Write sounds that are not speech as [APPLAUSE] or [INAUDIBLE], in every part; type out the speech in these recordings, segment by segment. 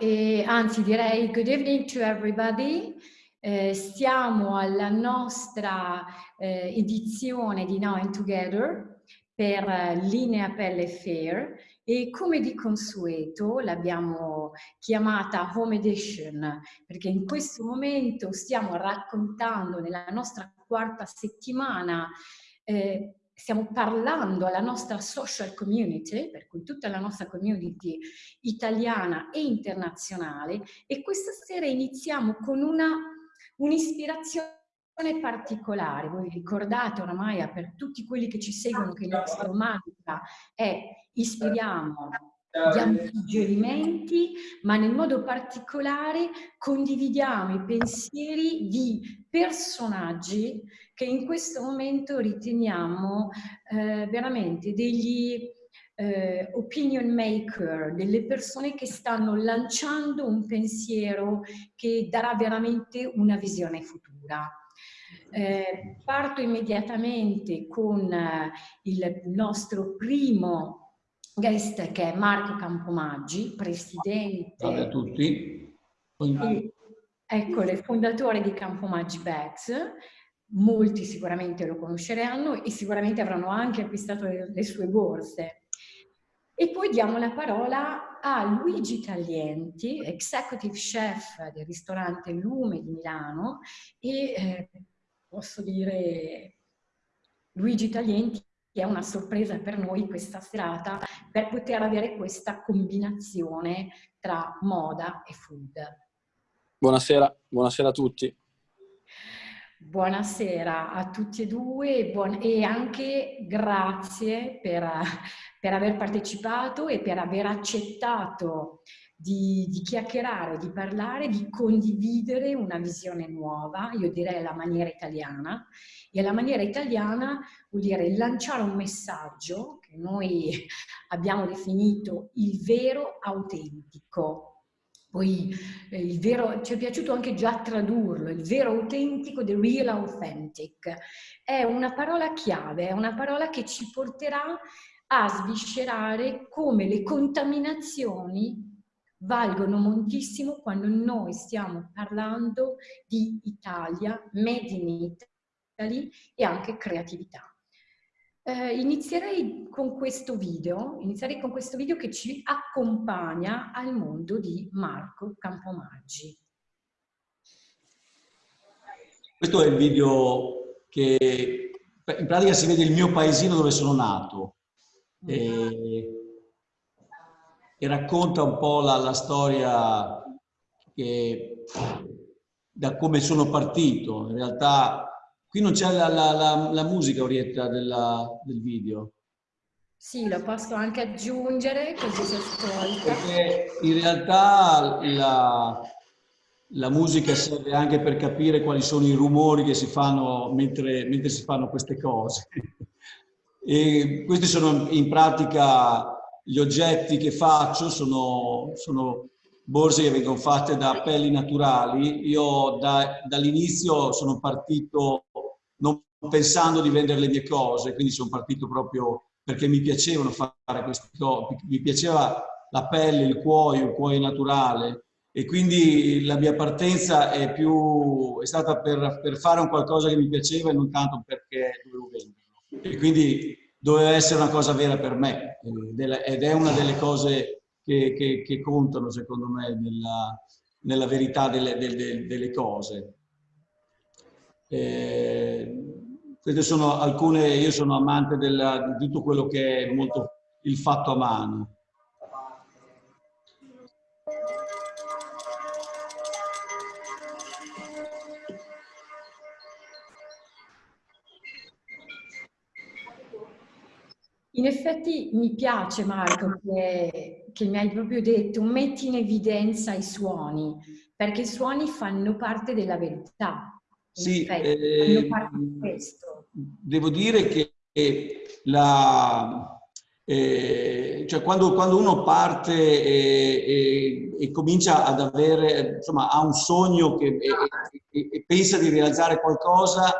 E, anzi direi good evening to everybody. Eh, stiamo alla nostra eh, edizione di Now and Together per uh, Linea Pelle Fair e come di consueto l'abbiamo chiamata Home Edition perché in questo momento stiamo raccontando nella nostra quarta settimana eh, stiamo parlando alla nostra social community, per cui tutta la nostra community italiana e internazionale, e questa sera iniziamo con un'ispirazione particolare. Voi ricordate oramai per tutti quelli che ci seguono che il nostro mantra è ispiriamo diamo suggerimenti, ma nel modo particolare condividiamo i pensieri di personaggi che in questo momento riteniamo eh, veramente degli eh, opinion maker, delle persone che stanno lanciando un pensiero che darà veramente una visione futura. Eh, parto immediatamente con eh, il nostro primo guest che è Marco Campomaggi, presidente. Salve a tutti. E, eccole, fondatore di Campomaggi Bags. Molti sicuramente lo conosceranno e sicuramente avranno anche acquistato le, sue borse. E poi diamo la parola a Luigi Taglienti, executive chef del ristorante Lume di Milano e eh, posso dire Luigi Taglienti è una sorpresa per noi questa serata per poter avere questa combinazione tra moda e food. Buonasera, buonasera a tutti. Buonasera a tutti e due e anche grazie per, per aver partecipato e per aver accettato di, di, chiacchierare, di parlare, di condividere una visione nuova, io direi la maniera italiana, e la maniera italiana vuol dire lanciare un messaggio che noi abbiamo definito il vero autentico. Poi eh, vero, ci è piaciuto anche già tradurlo, il vero autentico, the real authentic. È una parola chiave, è una parola che ci porterà a sviscerare come le contaminazioni valgono moltissimo quando noi stiamo parlando di Italia, made in Italy e anche creatività. Eh, inizierei con questo video, inizierei con questo video che ci accompagna al mondo di Marco Campomaggi. Questo è il video che in pratica si vede il mio paesino dove sono nato e, e racconta un po' la, la storia che, da come sono partito. In realtà Qui non c'è la, la, la, la, musica, Orietta, della, del video. Sì, lo posso anche aggiungere così si ascolta. Perché in realtà la, la, musica serve anche per capire quali sono i rumori che si fanno mentre, mentre si fanno queste cose. E questi sono in pratica gli oggetti che faccio, sono, sono borse che vengono fatte da pelli naturali. Io da, dall'inizio sono partito non pensando di vendere le mie cose, quindi sono partito proprio perché mi piacevano fare queste cose, mi piaceva la pelle, il cuoio, il cuoio naturale e quindi la mia partenza è, più, è stata per, per fare un qualcosa che mi piaceva e non tanto perché dovevo venderlo. E quindi doveva essere una cosa vera per me ed è una delle cose che, che, che contano secondo me nella, nella verità delle, delle, delle cose. Eh, queste sono alcune, io sono amante della, di tutto quello che è molto il fatto a mano. In effetti mi piace Marco che, che, mi hai proprio detto metti in evidenza i suoni, perché i suoni fanno parte della verità. Sì, eh, devo dire che la, eh, cioè quando, quando, uno parte e, e, e, comincia ad avere, insomma, ha un sogno che, e, e pensa di realizzare qualcosa,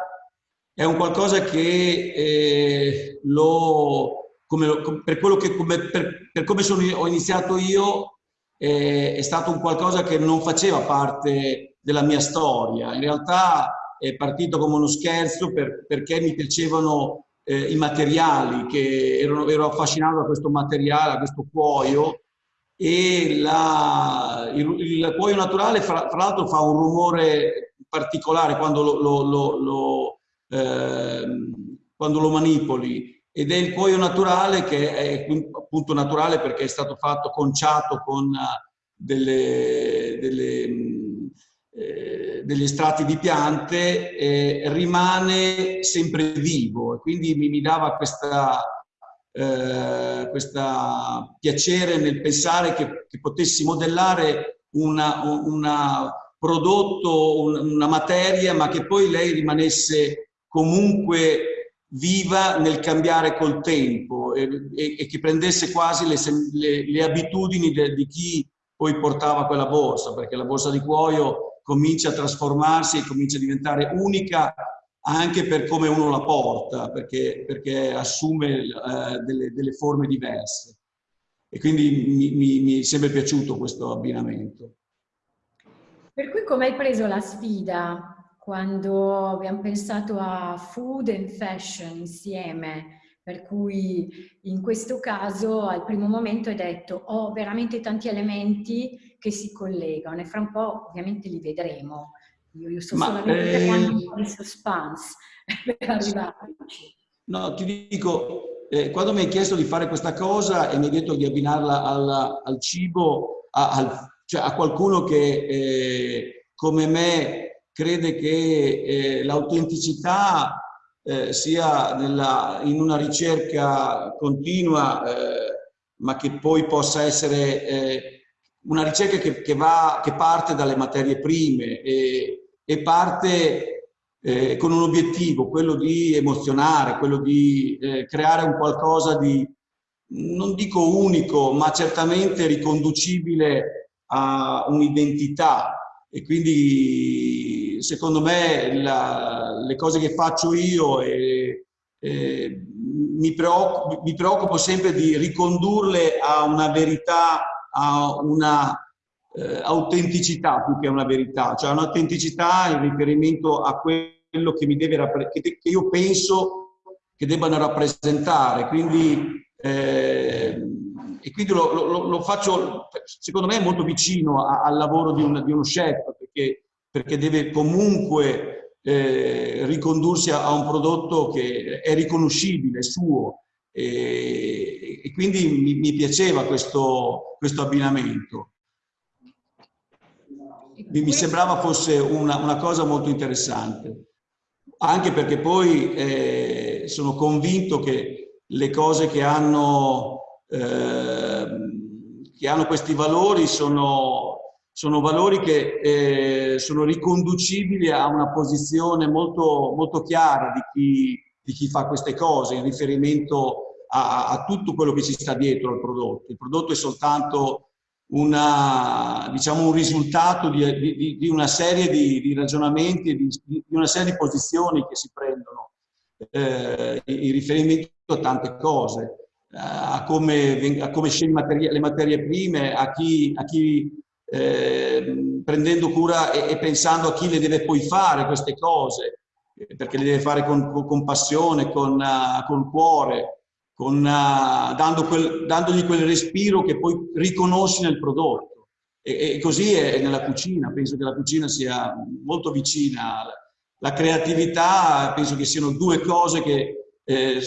è un qualcosa che eh, lo come, per, quello che, come, per, per come sono, ho iniziato io, è, è stato un qualcosa che non faceva parte della mia storia. In realtà è partito come uno scherzo per, perché mi piacevano eh, i materiali, che ero, ero affascinato da questo materiale, da questo cuoio, e la, il, il, cuoio naturale fra, tra l'altro fa un rumore particolare quando lo, lo, lo, lo eh, quando lo manipoli ed è il cuoio naturale che è appunto naturale perché è stato fatto conciato con delle, delle, eh, degli estratti di piante, eh, rimane sempre vivo. E quindi mi, mi dava questa eh, questo piacere nel pensare che, che potessi modellare un prodotto, una materia, ma che poi lei rimanesse comunque viva nel cambiare col tempo e, e, e che prendesse quasi le, le, le abitudini de, di chi poi portava quella borsa, perché la borsa di cuoio comincia a trasformarsi e comincia a diventare unica anche per come uno la porta, perché, perché assume eh, delle, delle, forme diverse. E quindi mi, mi, mi, è sempre piaciuto questo abbinamento. Per cui come hai preso la sfida quando abbiamo pensato a food and fashion insieme? Per cui in questo caso al primo momento hai detto ho veramente tanti elementi che si collegano e fra un po' ovviamente li vedremo. Io, io sto Ma, solamente eh... di suspense [LAUGHS] per arrivarci. No, ti dico, eh, quando mi hai chiesto di fare questa cosa e mi hai detto di abbinarla al, al cibo, a, al, cioè a qualcuno che eh, come me crede che eh, l'autenticità eh, sia nella, in una ricerca continua, eh, ma che poi possa essere eh, una ricerca che, che, va, che parte dalle materie prime e, e parte eh, con un obiettivo, quello di emozionare, quello di eh, creare un qualcosa di, non dico unico, ma certamente riconducibile a un'identità. E quindi secondo me la, le cose che faccio io eh, eh, mi, preoccupo, mi preoccupo sempre di ricondurle a una verità, a una eh, autenticità più che una verità, cioè un'autenticità in riferimento a quello che, mi deve che, che io penso che debbano rappresentare. Quindi, eh, e quindi lo, lo, lo, faccio, secondo me, molto vicino a, al lavoro di, un, di uno chef, perché, perché deve comunque eh, ricondursi a, a, un prodotto che è riconoscibile, suo. E, e quindi mi, mi piaceva questo, questo abbinamento. Mi sembrava fosse una, una cosa molto interessante, anche perché poi eh, sono convinto che le cose che hanno, eh, che hanno questi valori sono, sono valori che eh, sono riconducibili a una posizione molto, molto chiara di chi, di chi fa queste cose in riferimento a, a tutto quello che ci sta dietro al prodotto. Il prodotto è soltanto una, diciamo, un risultato di, di, di una serie di, di ragionamenti e di, una serie di posizioni che si prendono eh, in riferimento a tante cose, eh, a come, a come materie, le materie prime, a chi, a chi eh, prendendo cura e, e, pensando a chi le deve poi fare queste cose, perché le deve fare con, con passione, con, uh, con cuore, con, uh, dando quel, dandogli quel respiro che poi riconosci nel prodotto. E, e, così è nella cucina, penso che la cucina sia molto vicina. La creatività penso che siano due cose che, eh,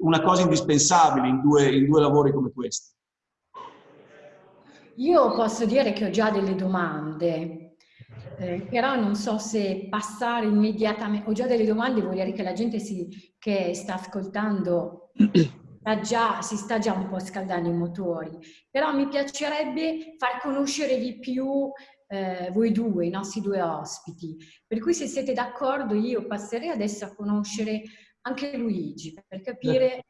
una cosa indispensabile in due, in due lavori come questi. Io posso dire che ho già delle domande, eh, però non so se passare immediatamente, ho già delle domande, vuol dire che la gente si, che sta ascoltando già, si sta già un po' scaldando i motori, però mi piacerebbe far conoscere di più eh, voi due, i nostri due ospiti. Per cui se siete d'accordo io passerei adesso a conoscere anche Luigi per capire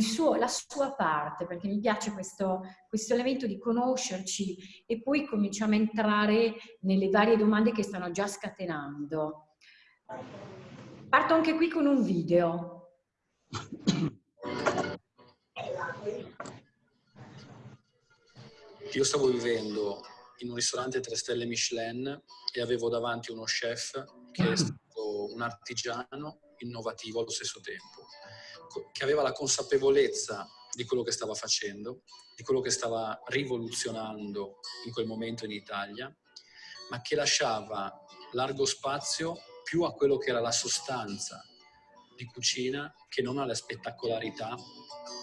suo, la sua parte, perché mi piace questo, questo elemento di conoscerci e poi cominciamo a entrare nelle varie domande che stanno già scatenando. Parto anche qui con un video. [CLEARS THROAT] io stavo vivendo in un ristorante 3 stelle Michelin e avevo davanti uno chef che è stato un artigiano innovativo allo stesso tempo, che aveva la consapevolezza di quello che stava facendo, di quello che stava rivoluzionando in quel momento in Italia, ma che lasciava largo spazio più a quello che era la sostanza di cucina che non alle spettacolarità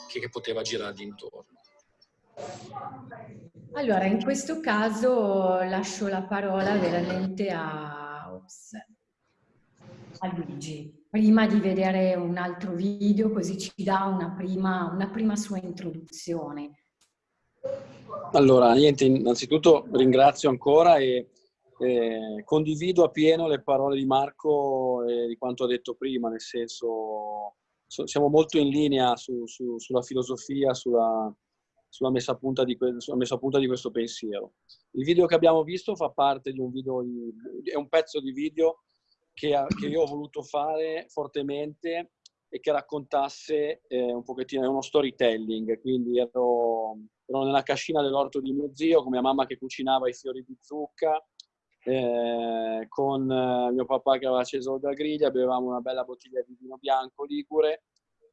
che, che poteva girargli intorno. Allora, in questo caso lascio la parola veramente a, ops, a Luigi, prima di vedere un altro video, così ci dà una prima, una prima sua introduzione. Allora, niente, innanzitutto ringrazio ancora e eh, condivido appieno le parole di Marco e di quanto ha detto prima, nel senso siamo molto in linea su, su, sulla filosofia, sulla, sulla, messa a punta di, sulla messa a punta di questo pensiero. Il video che abbiamo visto fa parte di un video, è un pezzo di video che, che io ho voluto fare fortemente e che raccontasse eh, un pochettino, uno storytelling, quindi ero, ero nella cascina dell'orto di mio zio con mia mamma che cucinava i fiori di zucca, eh, con eh, mio papà che aveva acceso la griglia, bevevamo una bella bottiglia di vino bianco ligure,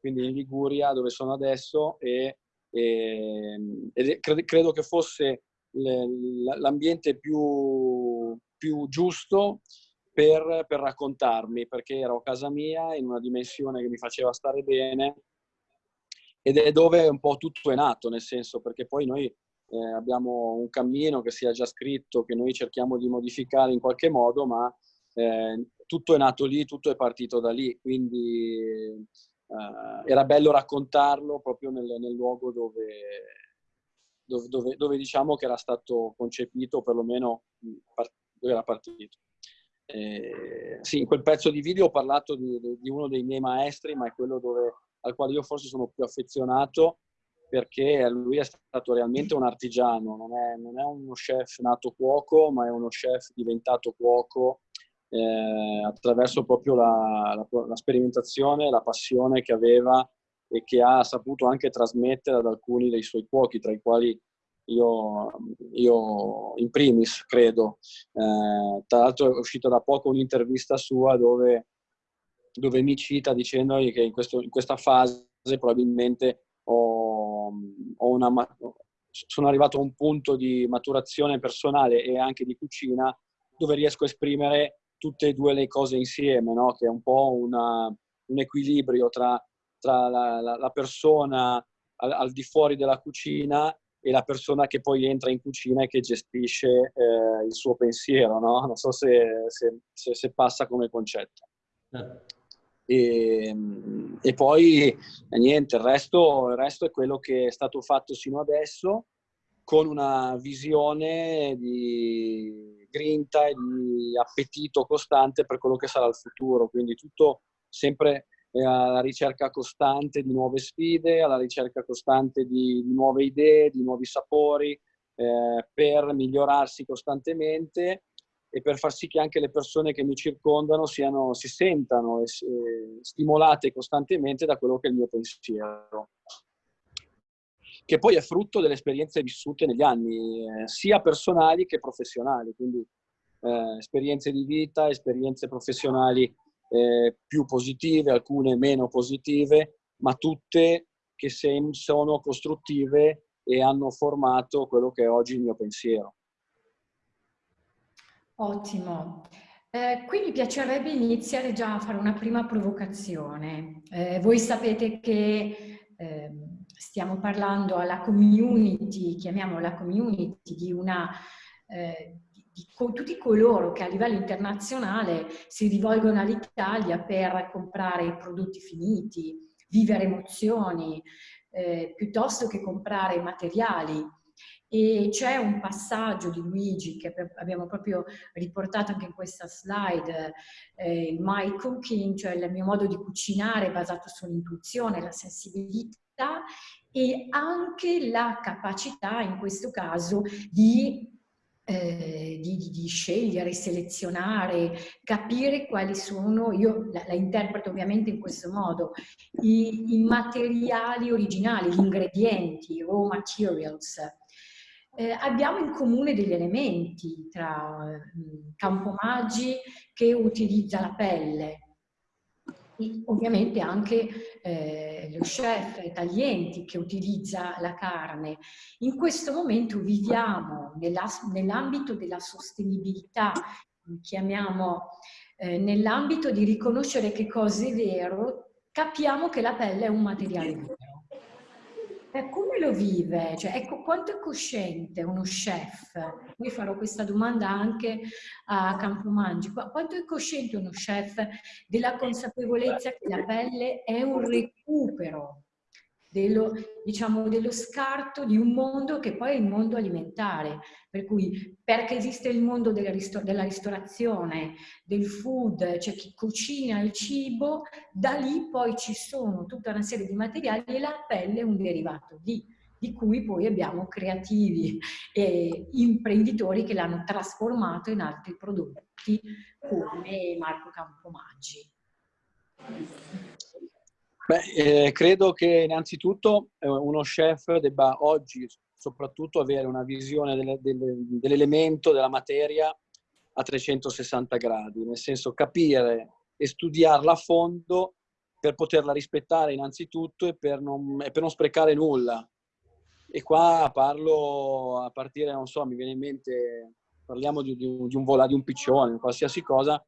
quindi in Liguria dove sono adesso e, e, e credo, credo, che fosse l'ambiente più, più giusto per, per, raccontarmi, perché ero a casa mia in una dimensione che mi faceva stare bene ed è dove un po' tutto è nato, nel senso perché poi noi eh, abbiamo un cammino che sia già scritto, che noi cerchiamo di modificare in qualche modo, ma eh, tutto è nato lì, tutto è partito da lì, quindi eh, era bello raccontarlo proprio nel, nel luogo dove, dove, dove, dove, diciamo che era stato concepito, perlomeno dove era partito. Eh, sì, in quel pezzo di video ho parlato di, di, uno dei miei maestri, ma è quello al quale io forse sono più affezionato, perché lui è stato realmente un artigiano, non è, non è uno chef nato cuoco, ma è uno chef diventato cuoco eh, attraverso proprio la, la, la, sperimentazione, la passione che aveva e che ha saputo anche trasmettere ad alcuni dei suoi cuochi, tra i quali io, io in primis credo. Eh, tra l'altro è uscita da poco un'intervista sua dove, dove mi cita dicendo che in, questo, in questa fase probabilmente ho, ho una, sono arrivato a un punto di maturazione personale e anche di cucina dove riesco a esprimere tutte e due le cose insieme, no? che è un po' una, un equilibrio tra, tra la, la, la, persona al, al, di fuori della cucina e la persona che poi entra in cucina e che gestisce eh, il suo pensiero. No? Non so se, se, se, se passa come concetto. Eh. E, e poi eh, niente, il resto, il resto è quello che è stato fatto sino adesso con una visione di grinta e di appetito costante per quello che sarà il futuro, quindi tutto sempre alla ricerca costante di nuove sfide, alla ricerca costante di, di nuove idee, di nuovi sapori, eh, per migliorarsi costantemente e per far sì che anche le persone che mi circondano siano, si sentano e, e stimolate costantemente da quello che è il mio pensiero che poi è frutto delle esperienze vissute negli anni, eh, sia personali che professionali, quindi eh, esperienze di vita, esperienze professionali eh, più positive, alcune meno positive, ma tutte che sono costruttive e hanno formato quello che è oggi il mio pensiero. Ottimo. Eh, qui mi piacerebbe iniziare già a fare una prima provocazione. Eh, voi sapete che eh, stiamo parlando alla community, chiamiamola community, di una, eh, di, tutti coloro che a livello internazionale si rivolgono all'Italia per comprare prodotti finiti, vivere emozioni, eh, piuttosto che comprare materiali. E c'è un passaggio di Luigi che abbiamo proprio riportato anche in questa slide, eh, il my cooking, cioè il mio modo di cucinare basato sull'intuizione, la sensibilità e anche la capacità in questo caso di eh, di, di, di, scegliere, selezionare, capire quali sono, io la, la interpreto ovviamente in questo modo, i, i, materiali originali, gli ingredienti, i raw materials, eh, abbiamo in comune degli elementi tra eh, Campomaggi che utilizza la pelle, ovviamente anche eh, lo chef Taglienti che utilizza la carne. In questo momento viviamo nell'ambito della sostenibilità, chiamiamo eh, nell'ambito di riconoscere che cosa è vero, capiamo che la pelle è un materiale. Come lo vive? Cioè, ecco, quanto è cosciente uno chef? Io farò questa domanda anche a Campomangi. Quanto è cosciente uno chef della consapevolezza che la pelle è un recupero dello, diciamo, dello scarto di un mondo che poi è il mondo alimentare. Per cui, perché esiste il mondo della, ristor della ristorazione, del food, c'è chi cucina il cibo, da lì poi ci sono tutta una serie di materiali e la pelle è un derivato di di cui poi abbiamo creativi e imprenditori che l'hanno trasformato in altri prodotti come Marco Campomaggi. Beh, eh, credo che innanzitutto eh, uno chef debba oggi soprattutto avere una visione delle, delle, dell'elemento, della materia a 360 gradi, nel senso capire e studiarla a fondo per poterla rispettare innanzitutto e per non, e per non sprecare nulla. E qua parlo a partire, non so, mi viene in mente, parliamo di, di, un, di un vola, di un piccione, qualsiasi cosa,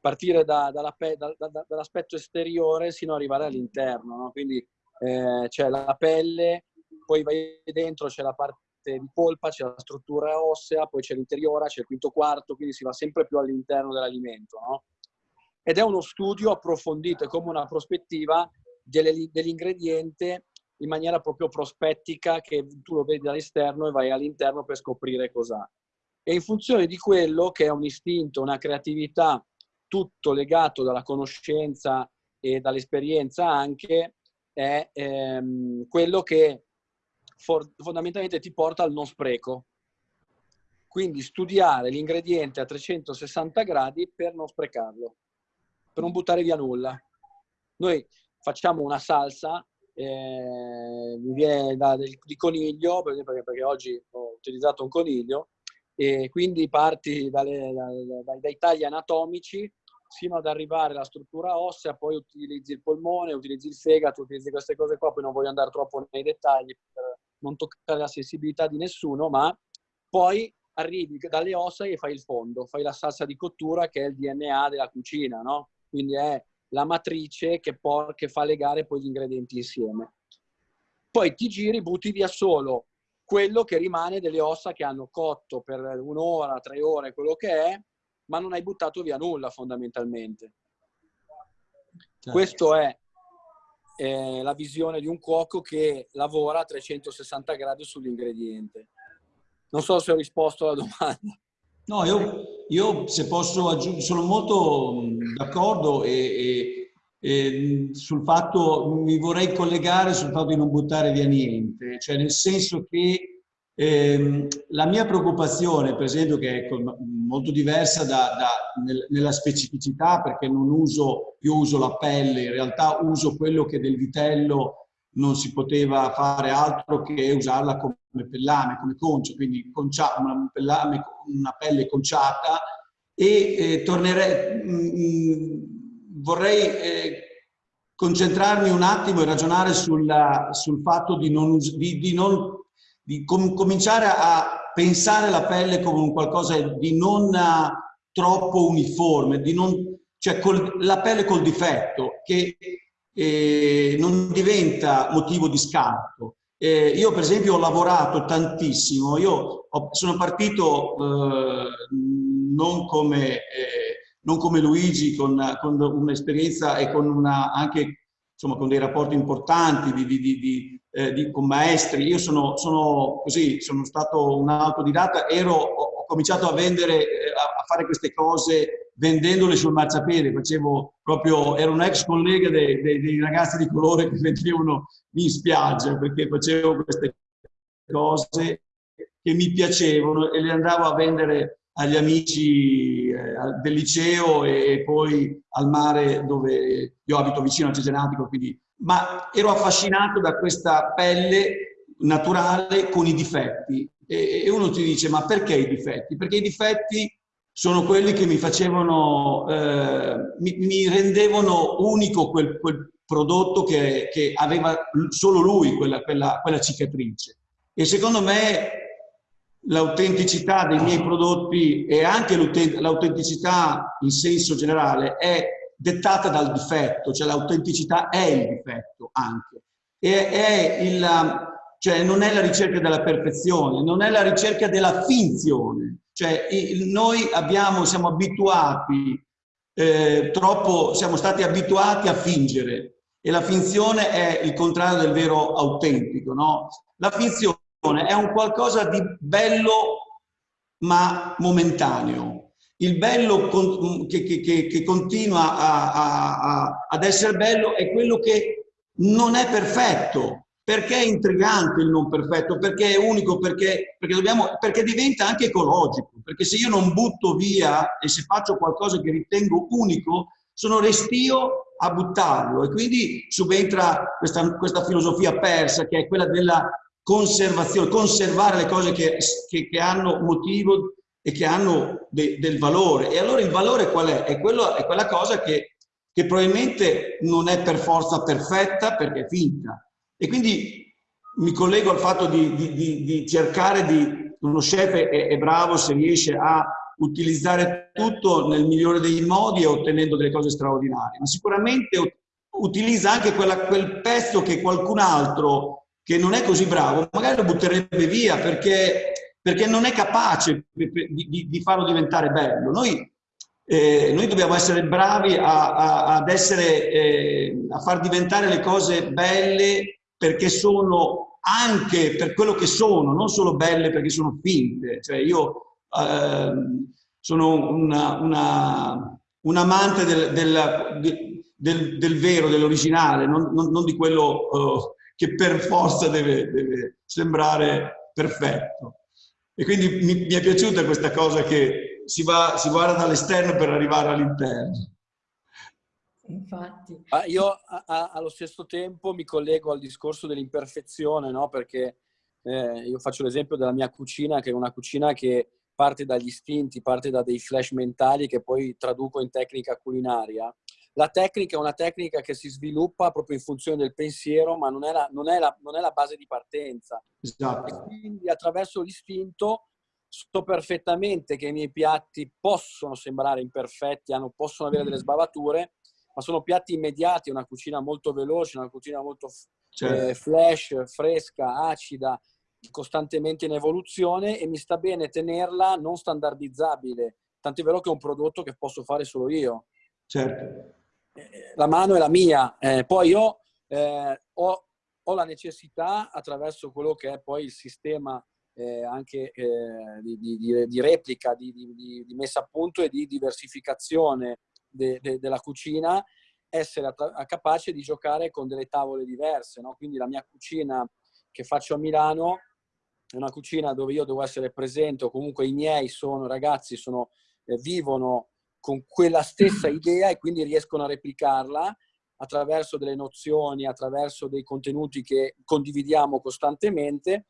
partire da, da, da, dall'aspetto esteriore sino ad arrivare all'interno. No? Quindi eh, c'è la pelle, poi vai dentro, c'è la parte di polpa, c'è la struttura ossea, poi c'è l'interiore, c'è il quinto quarto, quindi si va sempre più all'interno dell'alimento. No? Ed è uno studio approfondito, è come una prospettiva dell'ingrediente in maniera proprio prospettica che tu lo vedi dall'esterno e vai all'interno per scoprire cos'ha. E in funzione di quello che è un istinto, una creatività tutto legato dalla conoscenza e dall'esperienza anche, è ehm, quello che for- fondamentalmente ti porta al non spreco. Quindi studiare l'ingrediente a 360 gradi per non sprecarlo, per non buttare via nulla. Noi facciamo una salsa, eh, mi viene da, del, di coniglio, per esempio, perché oggi ho utilizzato un coniglio, e quindi parti dalle, dai, dai tagli anatomici fino ad arrivare alla struttura ossea, poi utilizzi il polmone, utilizzi il fegato, utilizzi queste cose qua, poi non voglio andare troppo nei dettagli per non toccare la sensibilità di nessuno, ma poi arrivi dalle ossa e fai il fondo, fai la salsa di cottura che è il DNA della cucina, no? Quindi è la matrice che, por- che fa legare poi gli ingredienti insieme. Poi ti giri, butti via solo quello che rimane delle ossa che hanno cotto per un'ora, tre ore, quello che è, ma non hai buttato via nulla fondamentalmente. Certo. Questa è eh, la visione di un cuoco che lavora a 360 gradi sull'ingrediente. Non so se ho risposto alla domanda. No, io, io se posso aggiungere, sono molto d'accordo e, e, e, sul fatto, mi vorrei collegare sul fatto di non buttare via niente, cioè nel senso che eh, la mia preoccupazione, per esempio, che è molto diversa da, da, nel, nella specificità, perché non uso, io uso la pelle, in realtà uso quello che del vitello non si poteva fare altro che usarla come pellame, come concio, quindi concia, una, pellame, una pelle conciata. E eh, tornerei, vorrei eh, concentrarmi un attimo e ragionare sulla, sul fatto di non, di, di non di com cominciare a pensare la pelle come un qualcosa di non troppo uniforme, non, cioè col, la pelle col difetto, che eh, non diventa motivo di scarto. Eh, io per esempio ho lavorato tantissimo, io ho, sono partito eh, non, come, eh, non, come, Luigi con, con un'esperienza e con una, anche insomma, con dei rapporti importanti di, di, di, eh, con maestri. Io sono, sono, così, sono stato un autodidatta, ero, ho, cominciato a vendere, eh, a, fare queste cose vendendole sul marciapiede, facevo proprio, ero un ex collega dei, dei, dei ragazzi di colore che vendevano in spiaggia, perché facevo queste cose che mi piacevano e le andavo a vendere agli amici eh, del liceo e, poi al mare dove io abito vicino a Cesenatico, quindi ma ero affascinato da questa pelle naturale con i difetti E, e uno ti dice, ma perché i difetti? Perché i difetti sono quelli che mi facevano, eh, mi, mi, rendevano unico quel, quel prodotto che, che, aveva solo lui, quella, quella, quella cicatrice. E secondo me l'autenticità dei miei prodotti e anche l'autenticità in senso generale è dettata dal difetto, cioè l'autenticità è il difetto anche. E è il, cioè non è la ricerca della perfezione, non è la ricerca della finzione. Cioè noi abbiamo, siamo abituati, eh, troppo, siamo stati abituati a fingere e la finzione è il contrario del vero autentico. No? La finzione è un qualcosa di bello ma momentaneo. Il bello che, che, che continua a, a, a, ad essere bello è quello che non è perfetto. Perché è intrigante il non perfetto? Perché è unico? Perché, perché, dobbiamo, perché diventa anche ecologico. Perché se io non butto via e se faccio qualcosa che ritengo unico, sono restio a buttarlo. E quindi subentra questa, questa filosofia persa che è quella della conservazione, conservare le cose che, che, che hanno motivo e che hanno de, del valore. E allora il valore qual è? È, quello, è quella cosa che, che, probabilmente non è per forza perfetta perché è finta. E quindi mi collego al fatto di, di, di, di cercare di... Uno chef è, è bravo se riesce a utilizzare tutto nel migliore dei modi e ottenendo delle cose straordinarie, ma sicuramente utilizza anche quella, quel pezzo che qualcun altro che non è così bravo, magari lo butterebbe via perché, perché non è capace di, di, di farlo diventare bello. Noi, eh, noi dobbiamo essere bravi a, a, ad essere, eh, a far diventare le cose belle perché sono anche per quello che sono, non solo belle perché sono finte. Cioè io eh, sono una, una, un amante del, del, del, del vero, dell'originale, non, non, non, di quello uh, che per forza deve, deve sembrare perfetto. E quindi mi, mi, è piaciuta questa cosa che si, va, si guarda dall'esterno per arrivare all'interno. Infatti. Ma io a, a, allo stesso tempo mi collego al discorso dell'imperfezione, no? perché eh, io faccio l'esempio della mia cucina, che è una cucina che parte dagli istinti, parte da dei flash mentali che poi traduco in tecnica culinaria la tecnica è una tecnica che si sviluppa proprio in funzione del pensiero, ma non è la, non è la, non è la base di partenza. Esatto. Quindi attraverso l'istinto so perfettamente che i miei piatti possono sembrare imperfetti, hanno, possono avere delle sbavature, ma sono piatti immediati, una cucina molto veloce, una cucina molto certo. eh, flash, fresca, acida, costantemente in evoluzione e mi sta bene tenerla non standardizzabile, tant'è vero che è un prodotto che posso fare solo io. Certo la mano è la mia, eh, poi io eh, ho, ho, la necessità attraverso quello che è poi il sistema eh, anche eh, di, di, di, replica, di, di, messa a punto e di diversificazione de, de, della cucina, essere capace di giocare con delle tavole diverse. No? Quindi la mia cucina che faccio a Milano è una cucina dove io devo essere presente o comunque i miei sono ragazzi, sono, eh, vivono con quella stessa idea e quindi riescono a replicarla attraverso delle nozioni, attraverso dei contenuti che condividiamo costantemente,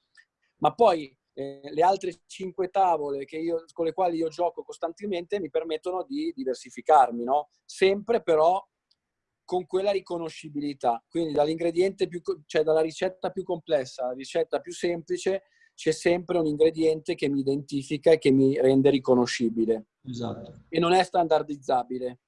ma poi eh, le altre cinque tavole io, con le quali io gioco costantemente mi permettono di diversificarmi, no? sempre però con quella riconoscibilità. Quindi dall'ingrediente più, cioè dalla ricetta più complessa alla ricetta più semplice, c'è sempre un ingrediente che mi identifica e che mi rende riconoscibile. Esatto. E non è standardizzabile.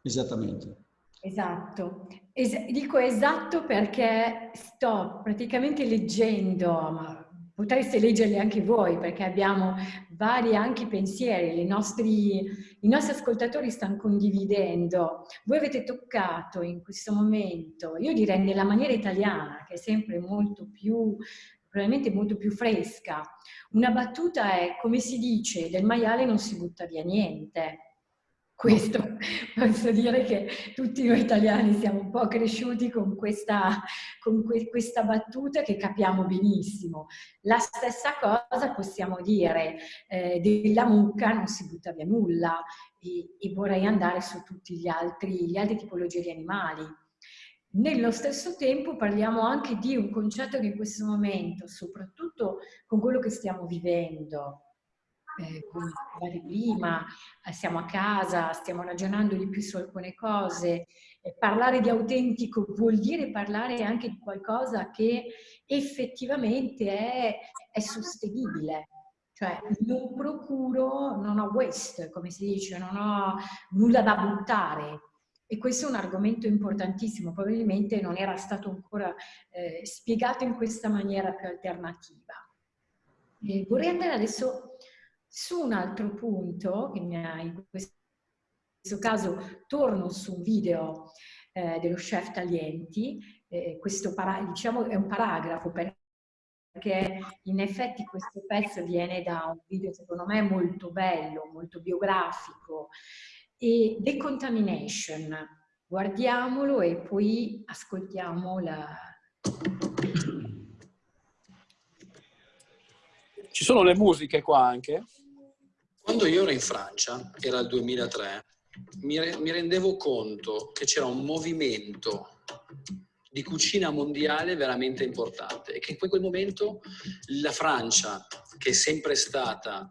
Esattamente. Esatto. Es dico esatto perché sto praticamente leggendo, ma potreste leggerli anche voi perché abbiamo vari anche pensieri, nostri, i nostri ascoltatori stanno condividendo. Voi avete toccato in questo momento, io direi nella maniera italiana, che è sempre molto più probabilmente molto più fresca. Una battuta è, come si dice, del maiale non si butta via niente. Questo [LAUGHS] posso dire che tutti noi italiani siamo un po' cresciuti con questa, con que questa battuta che capiamo benissimo. La stessa cosa possiamo dire eh, della mucca non si butta via nulla e, e vorrei andare su altri, gli altri tipologie di animali Nello stesso tempo parliamo anche di un concetto che in questo momento, soprattutto con quello che stiamo vivendo, eh, come prima, eh, siamo a casa, stiamo ragionando di più su alcune cose, eh, parlare di autentico vuol dire parlare anche di qualcosa che effettivamente è, è sostenibile, cioè non procuro, non ho waste, come si dice, non ho nulla da buttare. E questo è un argomento importantissimo, probabilmente non era stato ancora eh, spiegato in questa maniera più alternativa. E vorrei andare adesso su un altro punto, che in questo caso torno su un video eh, dello chef Taglienti, eh, questo diciamo è un paragrafo perché in effetti questo pezzo viene da un video secondo me molto bello, molto biografico, e Decontamination. Guardiamolo e poi ascoltiamo la... Ci sono le musiche qua anche? Quando io ero in Francia, era il 2003, mi, re, mi rendevo conto che c'era un movimento di cucina mondiale veramente importante e che in quel momento la Francia, che è sempre stata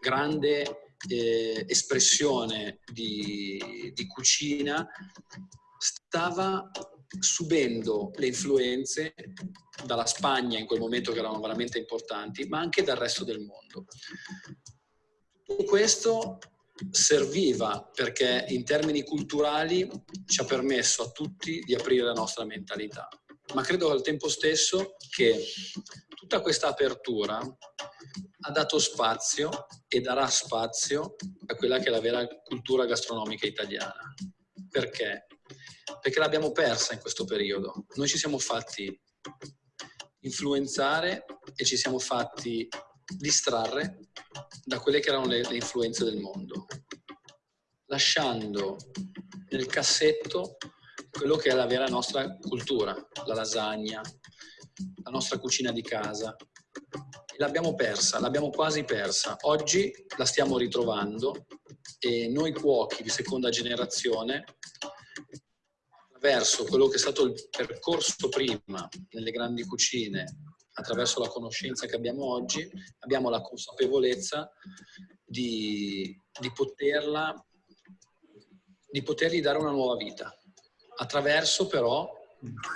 grande eh, espressione di, di cucina, stava subendo le influenze dalla Spagna in quel momento che erano veramente importanti, ma anche dal resto del mondo. Tutto questo serviva perché in termini culturali ci ha permesso a tutti di aprire la nostra mentalità. Ma credo al tempo stesso che tutta questa apertura ha dato spazio e darà spazio a quella che è la vera cultura gastronomica italiana. Perché? Perché l'abbiamo persa in questo periodo. Noi ci siamo fatti influenzare e ci siamo fatti distrarre da quelle che erano le, le influenze del mondo, lasciando nel cassetto quello che è la vera nostra cultura, la lasagna, la nostra cucina di casa. L'abbiamo persa, l'abbiamo quasi persa. Oggi la stiamo ritrovando e noi cuochi di seconda generazione, attraverso quello che è stato il percorso prima nelle grandi cucine attraverso la conoscenza che abbiamo oggi, abbiamo la consapevolezza di, di, poterla, di potergli dare una nuova vita, attraverso però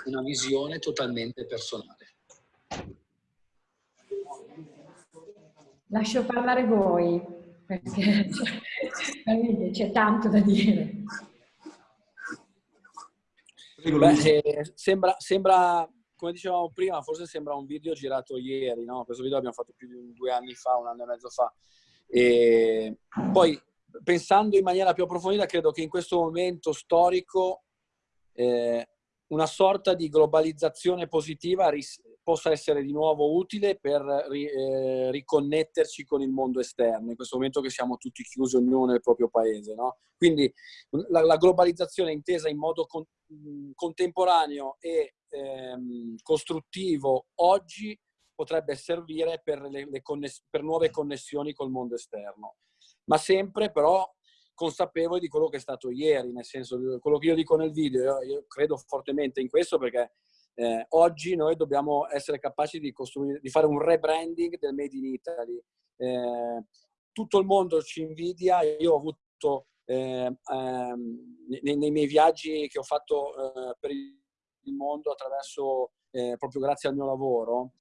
una visione totalmente personale. Lascio parlare voi, perché c'è tanto da dire. Beh, eh, sembra, sembra come dicevamo prima, forse sembra un video girato ieri, no? Questo video l'abbiamo fatto più di due anni fa, un anno e mezzo fa. E poi, pensando in maniera più approfondita, credo che in questo momento storico eh, una sorta di globalizzazione positiva possa essere di nuovo utile per ri- eh, riconnetterci con il mondo esterno, in questo momento che siamo tutti chiusi ognuno nel proprio paese. No? Quindi la, la globalizzazione intesa in modo con- contemporaneo e ehm, costruttivo oggi potrebbe servire per, le, le per nuove connessioni col mondo esterno, ma sempre però consapevoli di quello che è stato ieri, nel senso quello che io dico nel video, io, credo fortemente in questo perché eh, oggi noi dobbiamo essere capaci di, di, fare un rebranding del Made in Italy. Eh, tutto il mondo ci invidia, io ho avuto eh, ehm, nei, nei, miei viaggi che ho fatto eh, per il il mondo attraverso, eh, proprio grazie al mio lavoro.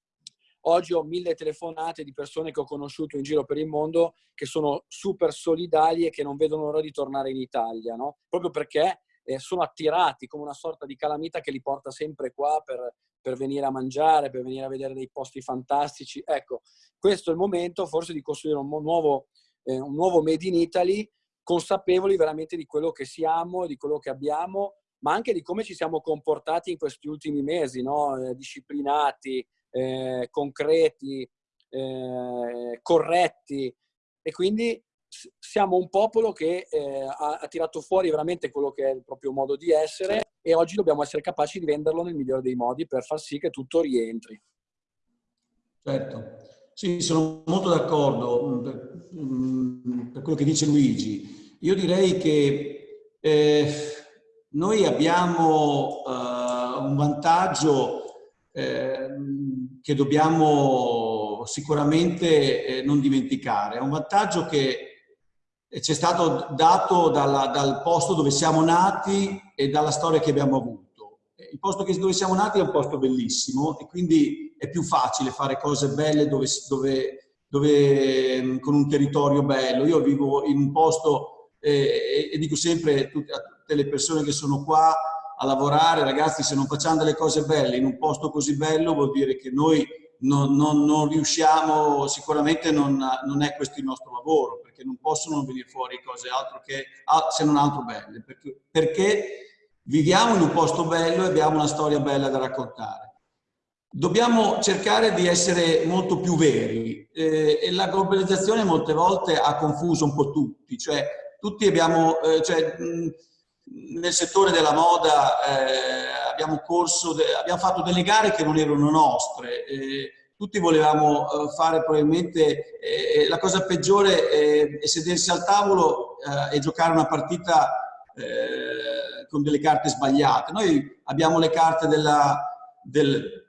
Oggi ho mille telefonate di persone che ho conosciuto in giro per il mondo che sono super solidali e che non vedono l'ora di tornare in Italia, no? proprio perché eh, sono attirati come una sorta di calamita che li porta sempre qua per, per venire a mangiare, per venire a vedere dei posti fantastici. Ecco, questo è il momento forse di costruire un nuovo, eh, un nuovo Made in Italy, consapevoli veramente di quello che siamo, di quello che abbiamo ma anche di come ci siamo comportati in questi ultimi mesi, no? eh, disciplinati, eh, concreti, eh, corretti. E quindi siamo un popolo che eh, ha, ha, tirato fuori veramente quello che è il proprio modo di essere e oggi dobbiamo essere capaci di venderlo nel migliore dei modi per far sì che tutto rientri. Certo, sì, sono molto d'accordo mm, per, mm, per, quello che dice Luigi. Io direi che eh, noi abbiamo uh, un vantaggio eh, che dobbiamo sicuramente eh, non dimenticare. È un vantaggio che ci è stato dato dalla, dal posto dove siamo nati e dalla storia che abbiamo avuto. Il posto dove siamo nati è un posto bellissimo e quindi è più facile fare cose belle dove, dove, dove, con un territorio bello. Io vivo in un posto eh, e dico sempre a tutte le persone che sono qua a lavorare, ragazzi, se non facciamo delle cose belle in un posto così bello vuol dire che noi non, non, non riusciamo, sicuramente non, non, è questo il nostro lavoro, perché non possono venire fuori cose altro che, se non altro belle, perché, perché viviamo in un posto bello e abbiamo una storia bella da raccontare. Dobbiamo cercare di essere molto più veri eh, e la globalizzazione molte volte ha confuso un po' tutti, cioè tutti abbiamo, eh, cioè, mh, nel settore della moda eh, abbiamo, corso abbiamo fatto delle gare che non erano nostre, eh, tutti volevamo eh, fare probabilmente, eh, la cosa peggiore è, è, sedersi al tavolo eh, e giocare una partita eh, con delle carte sbagliate. Noi abbiamo le carte della, del,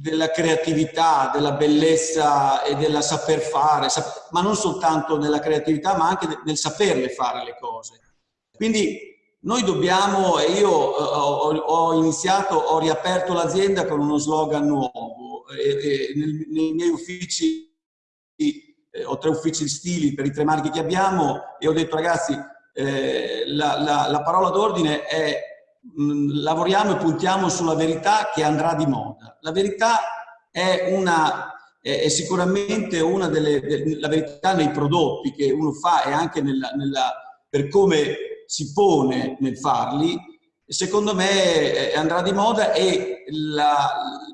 della creatività, della bellezza e della saper fare, ma non soltanto nella creatività, ma anche nel saperle fare le cose. Quindi noi dobbiamo, e io ho, ho iniziato, ho riaperto l'azienda con uno slogan nuovo. E, nei miei uffici, eh, ho tre uffici stili per i tre marchi che abbiamo e ho detto ragazzi, eh, la, la, la, parola d'ordine è mm, lavoriamo e puntiamo sulla verità che andrà di moda. La verità è, una, è, sicuramente una delle, de, la verità nei prodotti che uno fa e anche nella, nella, per come si pone nel farli, secondo me eh, andrà di moda e la,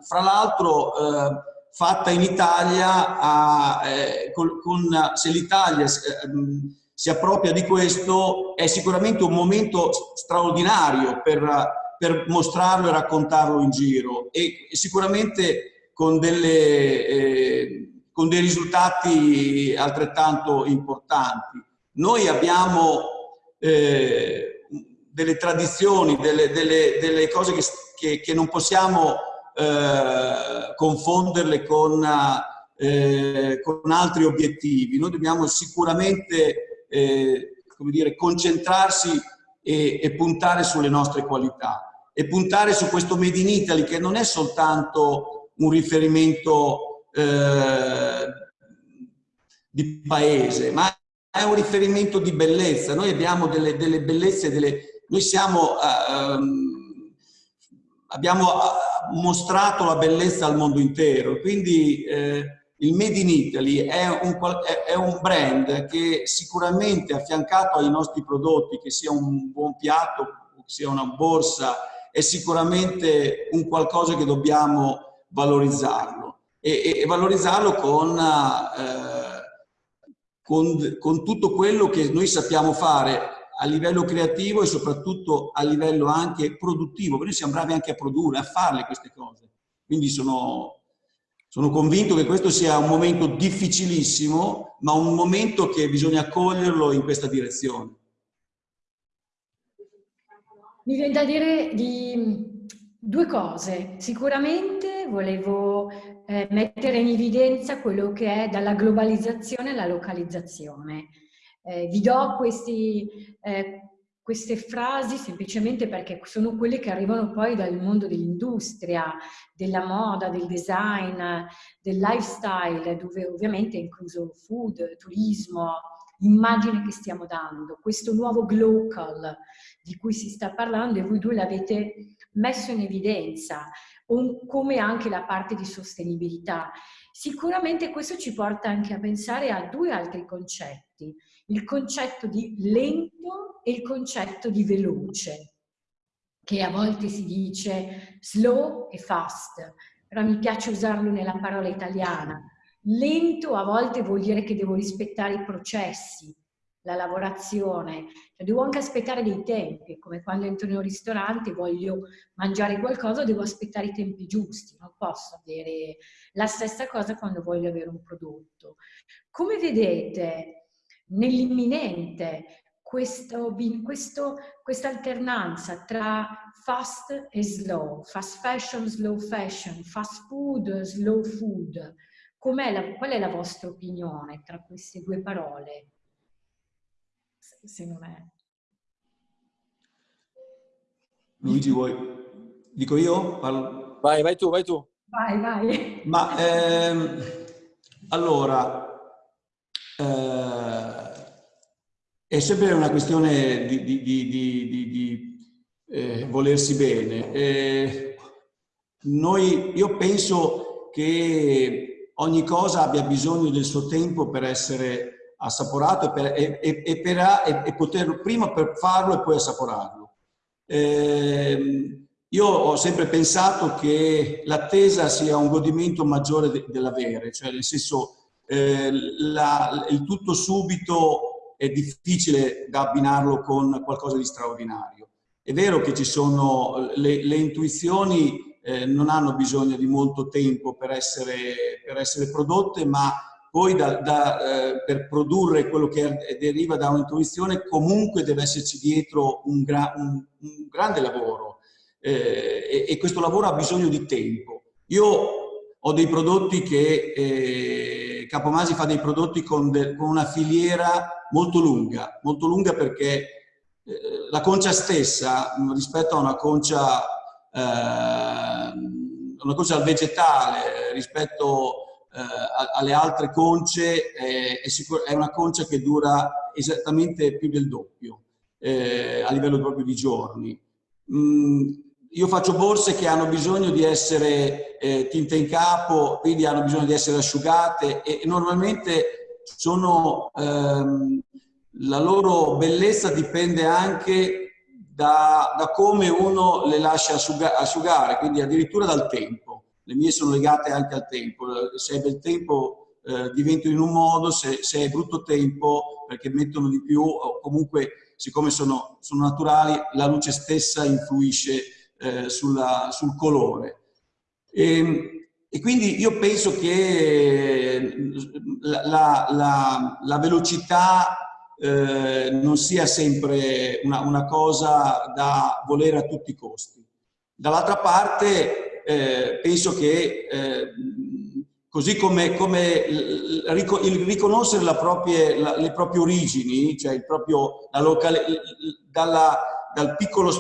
fra l'altro eh, fatta in Italia, a, eh, con, con, se l'Italia ehm, si appropria di questo è sicuramente un momento straordinario per, per mostrarlo e raccontarlo in giro e, e sicuramente con, delle, eh, con dei risultati altrettanto importanti. Noi abbiamo eh, delle tradizioni, delle, delle, delle cose che, che, che, non possiamo eh, confonderle con, eh, con, altri obiettivi. Noi dobbiamo sicuramente eh, come dire, concentrarsi e, e puntare sulle nostre qualità e puntare su questo Made in Italy che non è soltanto un riferimento eh, di paese, ma è un riferimento di bellezza. Noi abbiamo delle, delle bellezze, delle, noi siamo, uh, abbiamo uh, mostrato la bellezza al mondo intero, quindi uh, il Made in Italy è un, è un, brand che sicuramente affiancato ai nostri prodotti, che sia un buon piatto, che sia una borsa, è sicuramente un qualcosa che dobbiamo valorizzarlo e, e valorizzarlo con eh, con, con tutto quello che noi sappiamo fare a livello creativo e soprattutto a livello anche produttivo, noi siamo bravi anche a produrre, a farle queste cose. Quindi sono, sono convinto che questo sia un momento difficilissimo, ma un momento che bisogna coglierlo in questa direzione. Mi viene da dire di due cose. Sicuramente volevo eh, mettere in evidenza quello che è dalla globalizzazione alla localizzazione. Eh, vi do questi, eh, queste frasi semplicemente perché sono quelle che arrivano poi dal mondo dell'industria, della moda, del design, del lifestyle, dove ovviamente è incluso food, turismo, immagine che stiamo dando, questo nuovo glocal di cui si sta parlando e voi due l'avete messo in evidenza, come anche la parte di sostenibilità. Sicuramente questo ci porta anche a pensare a due altri concetti, il concetto di lento e il concetto di veloce, che a volte si dice slow e fast, però mi piace usarlo nella parola italiana. Lento a volte vuol dire che devo rispettare i processi, la lavorazione, cioè, devo anche aspettare dei tempi, come quando entro in un ristorante e voglio mangiare qualcosa, devo aspettare i tempi giusti, non posso avere la stessa cosa quando voglio avere un prodotto. Come vedete, nell'imminente, questa alternanza tra fast e slow, fast fashion, slow fashion, fast food, slow food. La, qual è la vostra opinione tra queste due parole? Se non è... Luigi, vuoi? Dico io? Parlo... Vai, vai tu, vai tu. Vai, vai. Ma ehm, allora, eh, è sempre una questione di, di, di, di eh, volersi bene. Eh, noi, io penso che ogni cosa abbia bisogno del suo tempo per essere assaporato e, per, e, e, per, e poter prima per farlo e poi assaporarlo. Eh, io ho sempre pensato che l'attesa sia un godimento maggiore de, dell'avere, cioè nel senso eh, la, il tutto subito è difficile da abbinarlo con qualcosa di straordinario. È vero che ci sono le, le intuizioni eh, non hanno bisogno di molto tempo per essere, per essere prodotte, ma poi da, da, eh, per produrre quello che deriva da un'intuizione comunque deve esserci dietro un, gra un, un grande lavoro eh, e, e, questo lavoro ha bisogno di tempo. Io ho dei prodotti che eh, Capomasi fa dei prodotti con, de, con una filiera molto lunga, molto lunga perché eh, la concia stessa rispetto a una concia, eh, una concia vegetale, rispetto alle altre conce, è, è, una concia che dura esattamente più del doppio eh, a livello proprio di giorni. Mm, io faccio borse che hanno bisogno di essere eh, tinte in capo, quindi hanno bisogno di essere asciugate e, e normalmente sono, ehm, la loro bellezza dipende anche da, da, come uno le lascia asciugare, quindi addirittura dal tempo. Le mie sono legate anche al tempo, se è bel tempo eh, diventano in un modo, se, se, è brutto tempo perché mettono di più o comunque siccome sono, sono naturali la luce stessa influisce eh, sulla, sul colore. E, ehm, e quindi io penso che la, la, la, la velocità eh, non sia sempre una, una, cosa da volere a tutti i costi. Dall'altra parte eh, penso che eh, così come, come, il riconoscere proprie, le proprie origini, cioè il proprio, locale, dalla, dal, piccolo,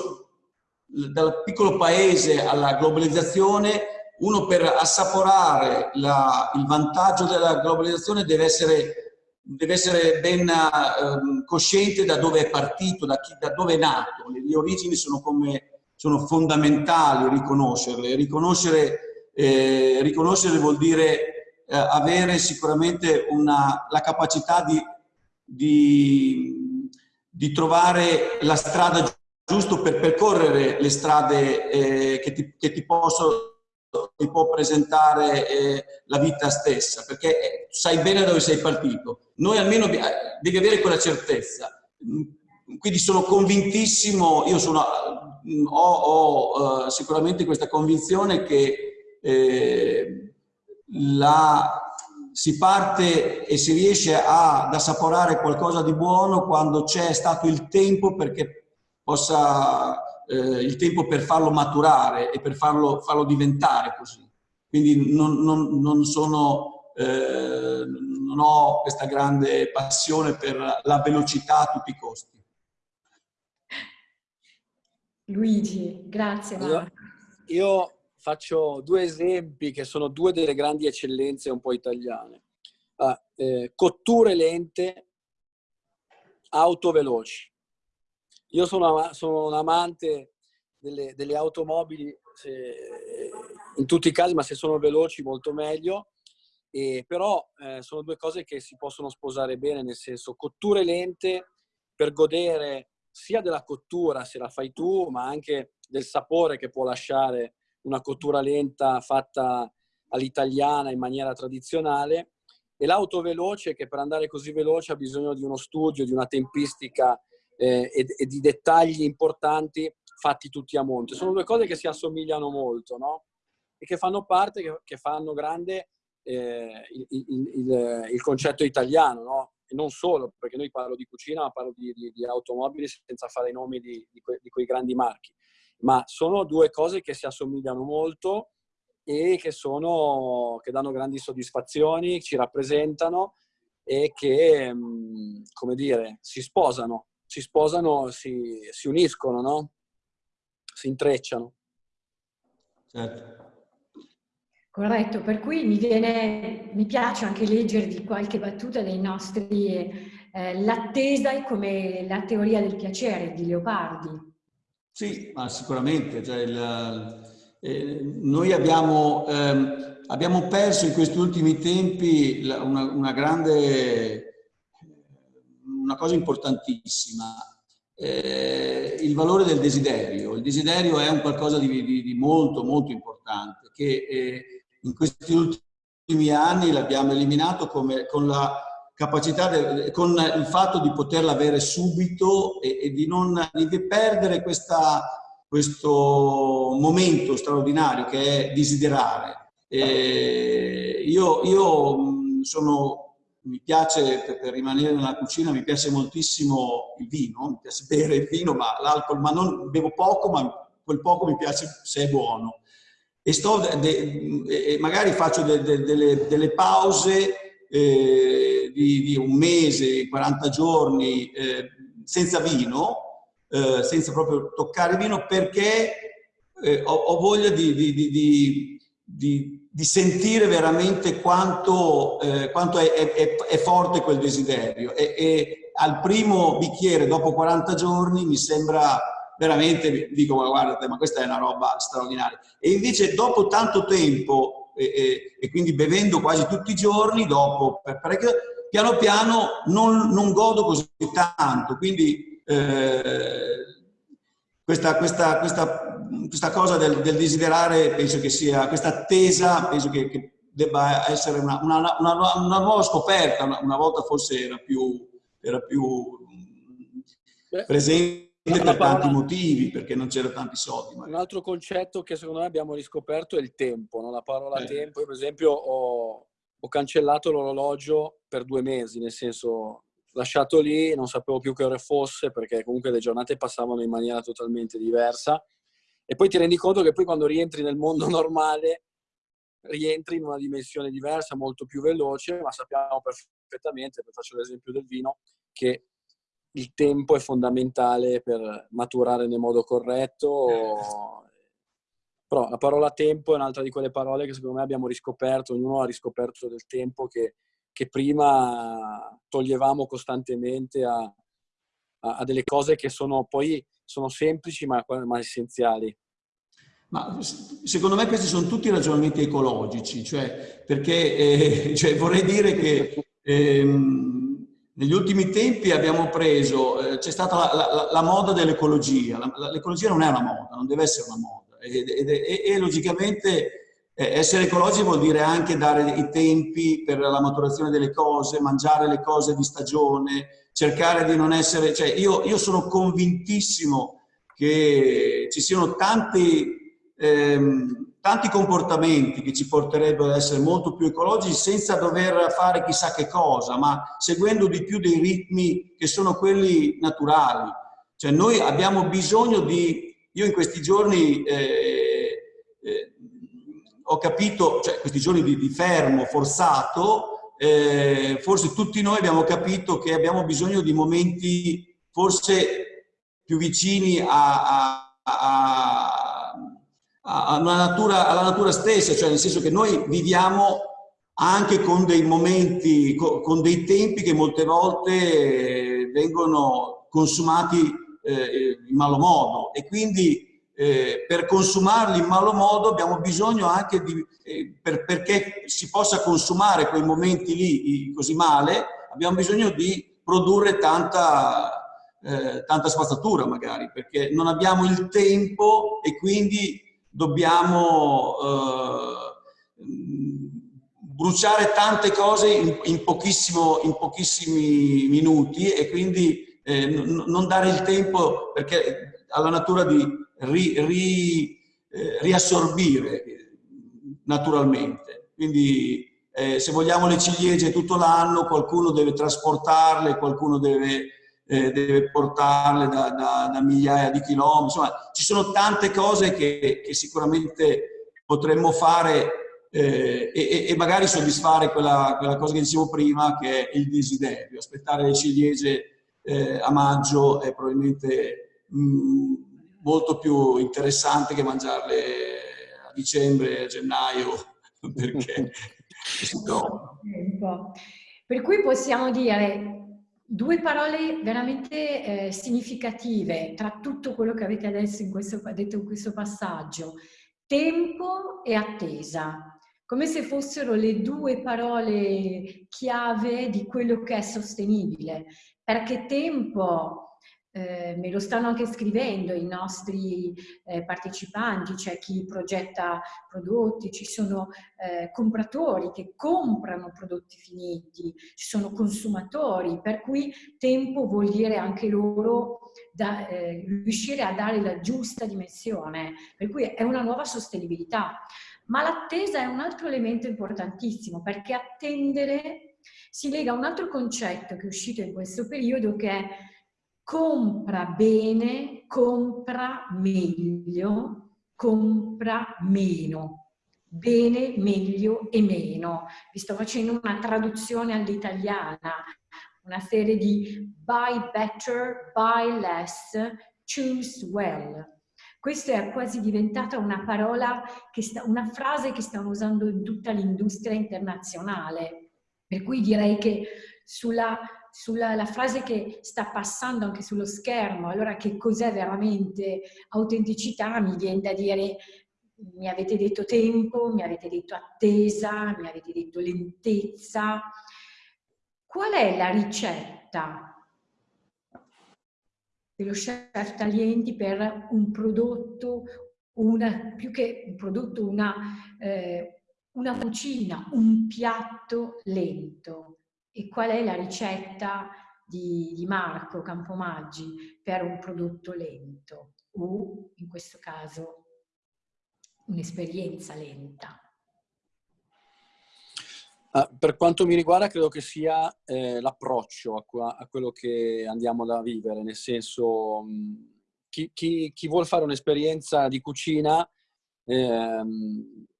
dal piccolo paese alla globalizzazione uno per assaporare la, il vantaggio della globalizzazione deve essere, deve essere ben eh, cosciente da dove è partito, da, chi, da dove è nato. Le, le origini sono, come, sono, fondamentali riconoscerle. Riconoscere, eh, riconoscere vuol dire eh, avere sicuramente una, la capacità di, di, di trovare la strada giusta per percorrere le strade eh, che, ti, che ti possono ti può presentare eh, la vita stessa, perché eh, sai bene da dove sei partito. Noi almeno devi avere quella certezza. Quindi sono convintissimo, io sono, ho, ho uh, sicuramente questa convinzione che eh, la, si parte e si riesce a, ad assaporare qualcosa di buono quando c'è stato il tempo perché possa eh, il tempo per farlo maturare e per farlo, farlo diventare così. Quindi non, non, non, sono, eh, non ho questa grande passione per la velocità a tutti i costi. Luigi, grazie. Io, io faccio due esempi che sono due delle grandi eccellenze un po' italiane. Ah, eh, cotture lente, auto veloci. Io sono, sono un amante delle, delle automobili se, in tutti i casi, ma se sono veloci molto meglio. E, però eh, sono due cose che si possono sposare bene, nel senso cotture lente per godere sia della cottura se la fai tu, ma anche del sapore che può lasciare una cottura lenta fatta all'italiana in maniera tradizionale e l'auto veloce che per andare così veloce ha bisogno di uno studio, di una tempistica eh, e, e, di dettagli importanti fatti tutti a monte. Sono due cose che si assomigliano molto, no? E che fanno parte, che, che fanno grande eh, il, il, il, il, concetto italiano, no? E non solo, perché noi parlo di cucina, ma parlo di, di, di automobili senza fare i nomi di, que, di, quei grandi marchi. Ma sono due cose che si assomigliano molto e che, sono, che danno grandi soddisfazioni, ci rappresentano e che, mm, come dire, si sposano, si sposano, si, si uniscono, no? Si intrecciano. Certo. Corretto, per cui mi, viene, mi piace anche leggervi qualche battuta dei nostri... Eh, l'attesa è come la teoria del piacere di Leopardi. Sì, ma sicuramente. Cioè il, eh, noi abbiamo, ehm, abbiamo, perso in questi ultimi tempi una, una grande, una cosa importantissima, eh, il valore del desiderio. Il desiderio è un qualcosa di, di, di molto, molto importante che eh, in questi ultimi anni l'abbiamo eliminato come, con la capacità, de, con il fatto di poterla avere subito e, e di non di perdere questa, questo momento straordinario che è desiderare. E io, io sono mi piace, per, per, rimanere nella cucina, mi piace moltissimo il vino, mi piace bere il vino, ma l'alcol, ma non bevo poco, ma quel poco mi piace se è buono e sto de, de, magari faccio de, delle, delle, pause eh, di, di, un mese, 40 giorni eh, senza vino, eh, senza proprio toccare vino perché eh, ho, ho, voglia di, di, di, sentire veramente quanto, eh, quanto è, è, è, forte quel desiderio. E, e al primo bicchiere dopo 40 giorni mi sembra veramente dico ma guardate ma questa è una roba straordinaria e invece dopo tanto tempo e, e, e quindi bevendo quasi tutti i giorni dopo per parecchio piano piano non, non godo così tanto. Quindi eh, questa, questa, questa, questa, cosa del, del, desiderare penso che sia questa attesa penso che, che debba essere una, una, una, una nuova scoperta una, volta forse era più, era più presente per parola, tanti motivi, perché non c'erano tanti soldi. Magari. Un altro concetto che secondo me abbiamo riscoperto è il tempo, no? la parola eh. tempo. Io per esempio ho, ho cancellato l'orologio per due mesi, nel senso lasciato lì, non sapevo più che ore fosse perché comunque le giornate passavano in maniera totalmente diversa e poi ti rendi conto che poi quando rientri nel mondo [LAUGHS] normale rientri in una dimensione diversa, molto più veloce, ma sappiamo perfettamente, faccio l'esempio del vino, che il tempo è fondamentale per maturare nel modo corretto. Però la parola tempo è un'altra di quelle parole che secondo me abbiamo riscoperto, ognuno ha riscoperto del tempo che, che prima toglievamo costantemente a, a, a, delle cose che sono poi sono semplici ma, ma essenziali. Ma secondo me questi sono tutti ragionamenti ecologici, cioè perché eh, [LAUGHS] cioè vorrei dire che ehm, negli ultimi tempi abbiamo preso, eh, c'è stata la, la, la moda dell'ecologia, l'ecologia non è una moda, non deve essere una moda. E, e, e, logicamente eh, essere ecologici vuol dire anche dare i tempi per la maturazione delle cose, mangiare le cose di stagione, cercare di non essere, cioè io, io sono convintissimo che ci siano tanti ehm, tanti comportamenti che ci porterebbero ad essere molto più ecologici senza dover fare chissà che cosa, ma seguendo di più dei ritmi che sono quelli naturali. Cioè noi abbiamo bisogno di... Io in questi giorni eh, eh, ho capito, cioè questi giorni di, di fermo forzato, eh, forse tutti noi abbiamo capito che abbiamo bisogno di momenti forse più vicini a, a, a natura, alla natura stessa, cioè nel senso che noi viviamo anche con dei momenti, con dei tempi che molte volte vengono consumati eh, in malo modo. E quindi eh, per consumarli in malo modo abbiamo bisogno anche di, eh, per, perché si possa consumare quei momenti lì così male, abbiamo bisogno di produrre tanta, eh, tanta spazzatura magari, perché non abbiamo il tempo e quindi dobbiamo eh, bruciare tante cose in, in, in pochissimi minuti e quindi eh, non dare il tempo perché alla natura di ri, ri, eh, riassorbire naturalmente. Quindi eh, se vogliamo le ciliegie tutto l'anno, qualcuno deve trasportarle, qualcuno deve, eh, deve portarle da, da, da, migliaia di chilometri, insomma ci sono tante cose che, che sicuramente potremmo fare eh, e, e, magari soddisfare quella, quella, cosa che dicevo prima che è il desiderio, aspettare le ciliegie eh, a maggio è probabilmente mh, mm, molto più interessante che mangiarle a dicembre, a gennaio, [LAUGHS] perché [LAUGHS] trovano. Per cui possiamo dire due parole veramente eh, significative tra tutto quello che avete adesso in questo, detto in questo passaggio. Tempo e attesa, come se fossero le due parole chiave di quello che è sostenibile, perché tempo eh, me lo stanno anche scrivendo i nostri eh, partecipanti, c'è chi progetta prodotti, ci sono eh, compratori che comprano prodotti finiti, ci sono consumatori, per cui tempo vuol dire anche loro da, eh, riuscire a dare la giusta dimensione, per cui è una nuova sostenibilità. Ma l'attesa è un altro elemento importantissimo perché attendere si lega a un altro concetto che è uscito in questo periodo che è compra bene, compra meglio, compra meno. Bene, meglio e meno. Vi sto facendo una traduzione all'italiana, una serie di buy better, buy less, choose well. Questa è quasi diventata una parola, sta, una frase che stanno usando in tutta l'industria internazionale. Per cui direi che sulla sulla frase che sta passando anche sullo schermo, allora che cos'è veramente autenticità, mi viene da dire mi avete detto tempo, mi avete detto attesa, mi avete detto lentezza. Qual è la ricetta dello chef Taglienti per un prodotto, una, più che un prodotto, una, eh, una cucina, un piatto lento? E qual è la ricetta di, di Marco Campomaggi per un prodotto lento o in questo caso un'esperienza lenta. Uh, per quanto mi riguarda credo che sia eh, l'approccio a, a, quello che andiamo da vivere, nel senso mh, chi, chi, chi vuole fare un'esperienza di cucina eh,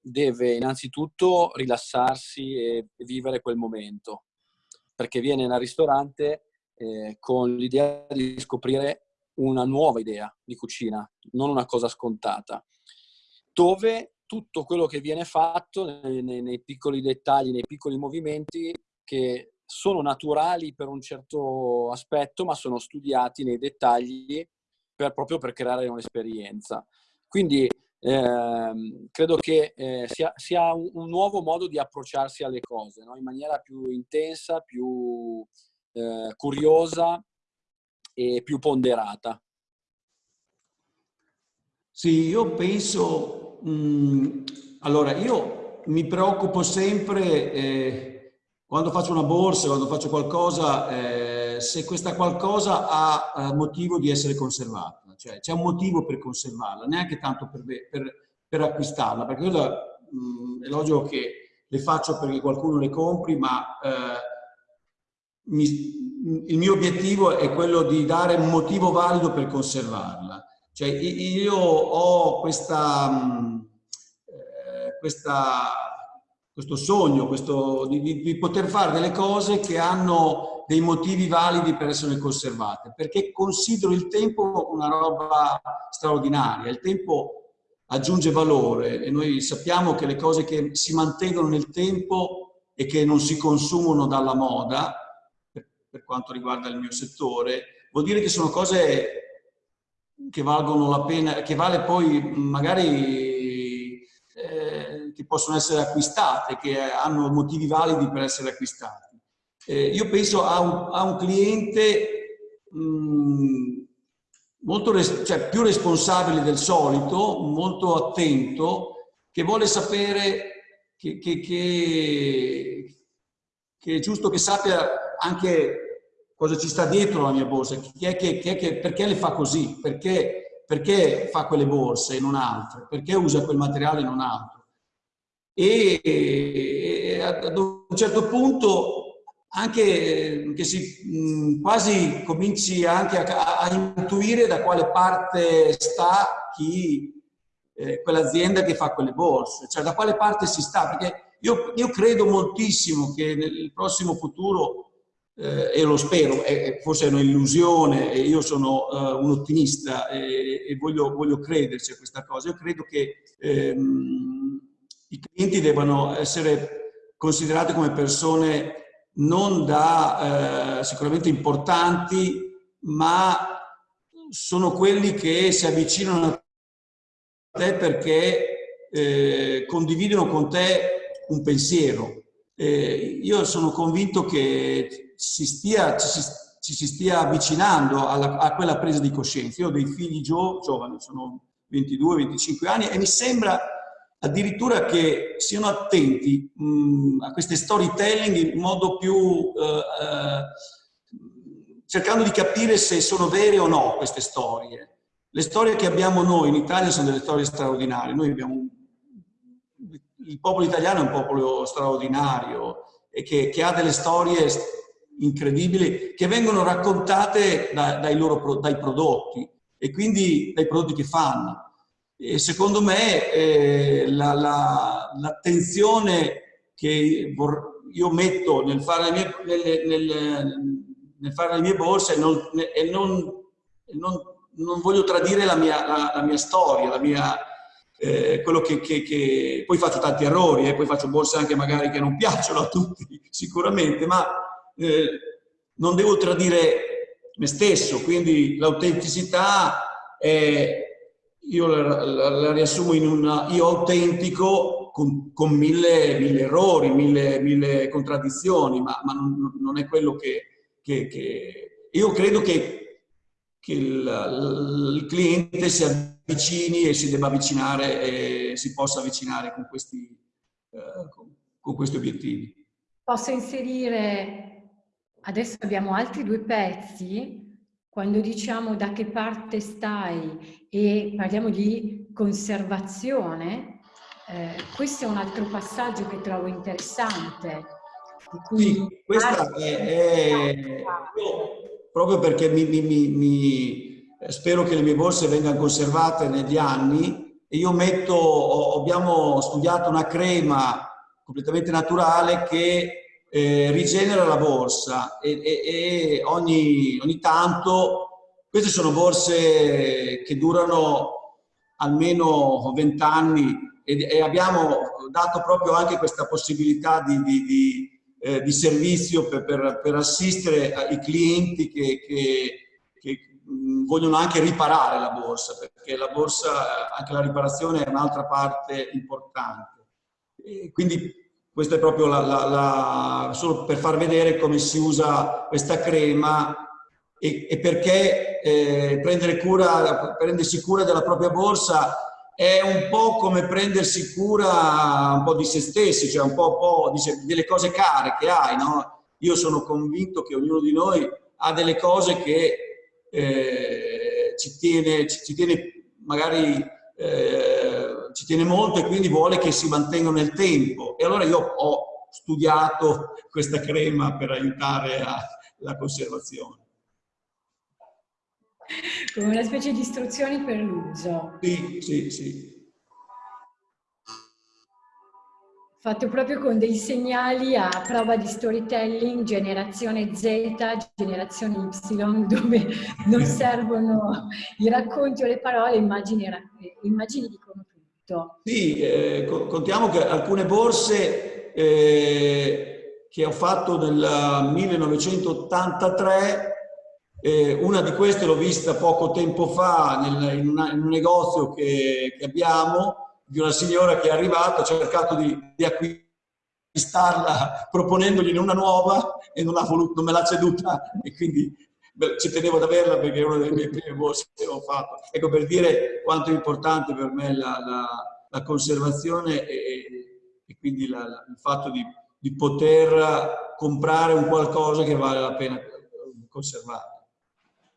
deve innanzitutto rilassarsi e vivere quel momento perché viene al ristorante eh, con l'idea di scoprire una nuova idea di cucina, non una cosa scontata, dove tutto quello che viene fatto nei, nei, nei piccoli dettagli, nei piccoli movimenti che sono naturali per un certo aspetto, ma sono studiati nei dettagli per, proprio per creare un'esperienza. Quindi eh, credo che eh, sia, sia un, un, nuovo modo di approcciarsi alle cose, no? in maniera più intensa, più eh, curiosa e più ponderata. Sì, io penso, mh, mm, allora io mi preoccupo sempre eh, quando faccio una borsa, quando faccio qualcosa, eh, se questa qualcosa ha motivo di essere conservata cioè c'è un motivo per conservarla, neanche tanto per, per, per acquistarla, perché mh, è logico che le faccio perché qualcuno le compri, ma eh, mi, il mio obiettivo è quello di dare un motivo valido per conservarla. Cioè io ho questa, eh, questa questo sogno, questo, di, di, poter fare delle cose che hanno dei motivi validi per essere conservate, perché considero il tempo una roba straordinaria. Il tempo aggiunge valore e noi sappiamo che le cose che si mantengono nel tempo e che non si consumano dalla moda, per, quanto riguarda il mio settore, vuol dire che sono cose che valgono la pena, che vale poi magari che possono essere acquistate, che hanno motivi validi per essere acquistate. Eh, io penso a un, a un cliente mh, mm, molto res cioè, più responsabile del solito, molto attento, che vuole sapere che, che, che, che è giusto che sappia anche cosa ci sta dietro la mia borsa, chi è che, chi è che, perché le fa così, perché, perché fa quelle borse e non altre, perché usa quel materiale e non altro. E, ad un certo punto anche che si quasi cominci anche a, a, intuire da quale parte sta chi, eh, quell'azienda che fa quelle borse, cioè da quale parte si sta, perché io, io credo moltissimo che nel prossimo futuro, eh, e lo spero, è, forse è un'illusione, e io sono uh, un ottimista e, e voglio, voglio, crederci a questa cosa, io credo che ehm, i clienti debbano essere considerati come persone non da eh, sicuramente importanti, ma sono quelli che si avvicinano a te perché eh, condividono con te un pensiero. Eh, io sono convinto che si stia, ci, si, ci si stia avvicinando alla, a quella presa di coscienza. Io ho dei figli gio, giovani, sono 22-25 anni e mi sembra addirittura che siano attenti mh, a queste storytelling in modo più eh, eh, cercando di capire se sono vere o no queste storie. Le storie che abbiamo noi in Italia sono delle storie straordinarie. Abbiamo il popolo italiano è un popolo straordinario e che, che ha delle storie incredibili che vengono raccontate da, dai, loro, dai prodotti e quindi dai prodotti che fanno. E secondo me eh, l'attenzione la, che io metto nel fare le mie, nel, nel, nel fare le mie borse non, e non, non, non, voglio tradire la mia, la, la mia storia, la mia, eh, quello che, che, che, poi faccio tanti errori eh, poi faccio borse anche magari che non piacciono a tutti [LAUGHS] sicuramente, ma eh, non devo tradire me stesso, quindi l'autenticità è io la, la, la, riassumo in un io autentico con, con mille, mille, errori, mille, mille contraddizioni, ma, ma non, non, è quello che... che, che... Io credo che, che il, il, cliente si avvicini e si debba avvicinare e si possa avvicinare con questi, eh, con, con questi obiettivi. Posso inserire, adesso abbiamo altri due pezzi quando diciamo da che parte stai e parliamo di conservazione, eh, questo è un altro passaggio che trovo interessante. Sì, questa è, è proprio perché mi, mi, mi, mi, spero che le mie borse vengano conservate negli anni e io metto, abbiamo studiato una crema completamente naturale che eh, rigenera la borsa e, e, e ogni, ogni tanto, queste sono borse che durano almeno 20 anni e, e, abbiamo dato proprio anche questa possibilità di, di, di, eh, di servizio per, per, per, assistere i clienti che, che, che, vogliono anche riparare la borsa, perché la borsa, anche la riparazione è un'altra parte importante. E quindi questo è proprio la, la, la, solo per far vedere come si usa questa crema e, e perché eh, cura, prendersi cura della propria borsa è un po' come prendersi cura un po' di se stessi, cioè un po', po di, delle cose care che hai. No? Io sono convinto che ognuno di noi ha delle cose che eh, ci, tiene, ci, ci, tiene, magari eh, ci tiene molto e quindi vuole che si mantenga nel tempo. E allora io ho studiato questa crema per aiutare alla conservazione. Come una specie di istruzioni per l'uso. Sì, sì, sì. Fatto proprio con dei segnali a prova di storytelling, generazione Z, generazione Y, dove non [LAUGHS] servono i racconti o le parole, immagini, immagini dicono tutto. Sì, eh, contiamo che alcune borse eh, che ho fatto nel 1983, eh, una di queste l'ho vista poco tempo fa nel, in, una, in, un negozio che, che, abbiamo, di una signora che è arrivata, ha cercato di, di acquistarla proponendogli una nuova e non, voluto, non me l'ha ceduta e quindi ci tenevo ad averla perché è una delle mie prime borse che ho fatto. Ecco per dire quanto è importante per me la, la, la conservazione e, e quindi la, il fatto di, di, poter comprare un qualcosa che vale la pena conservare.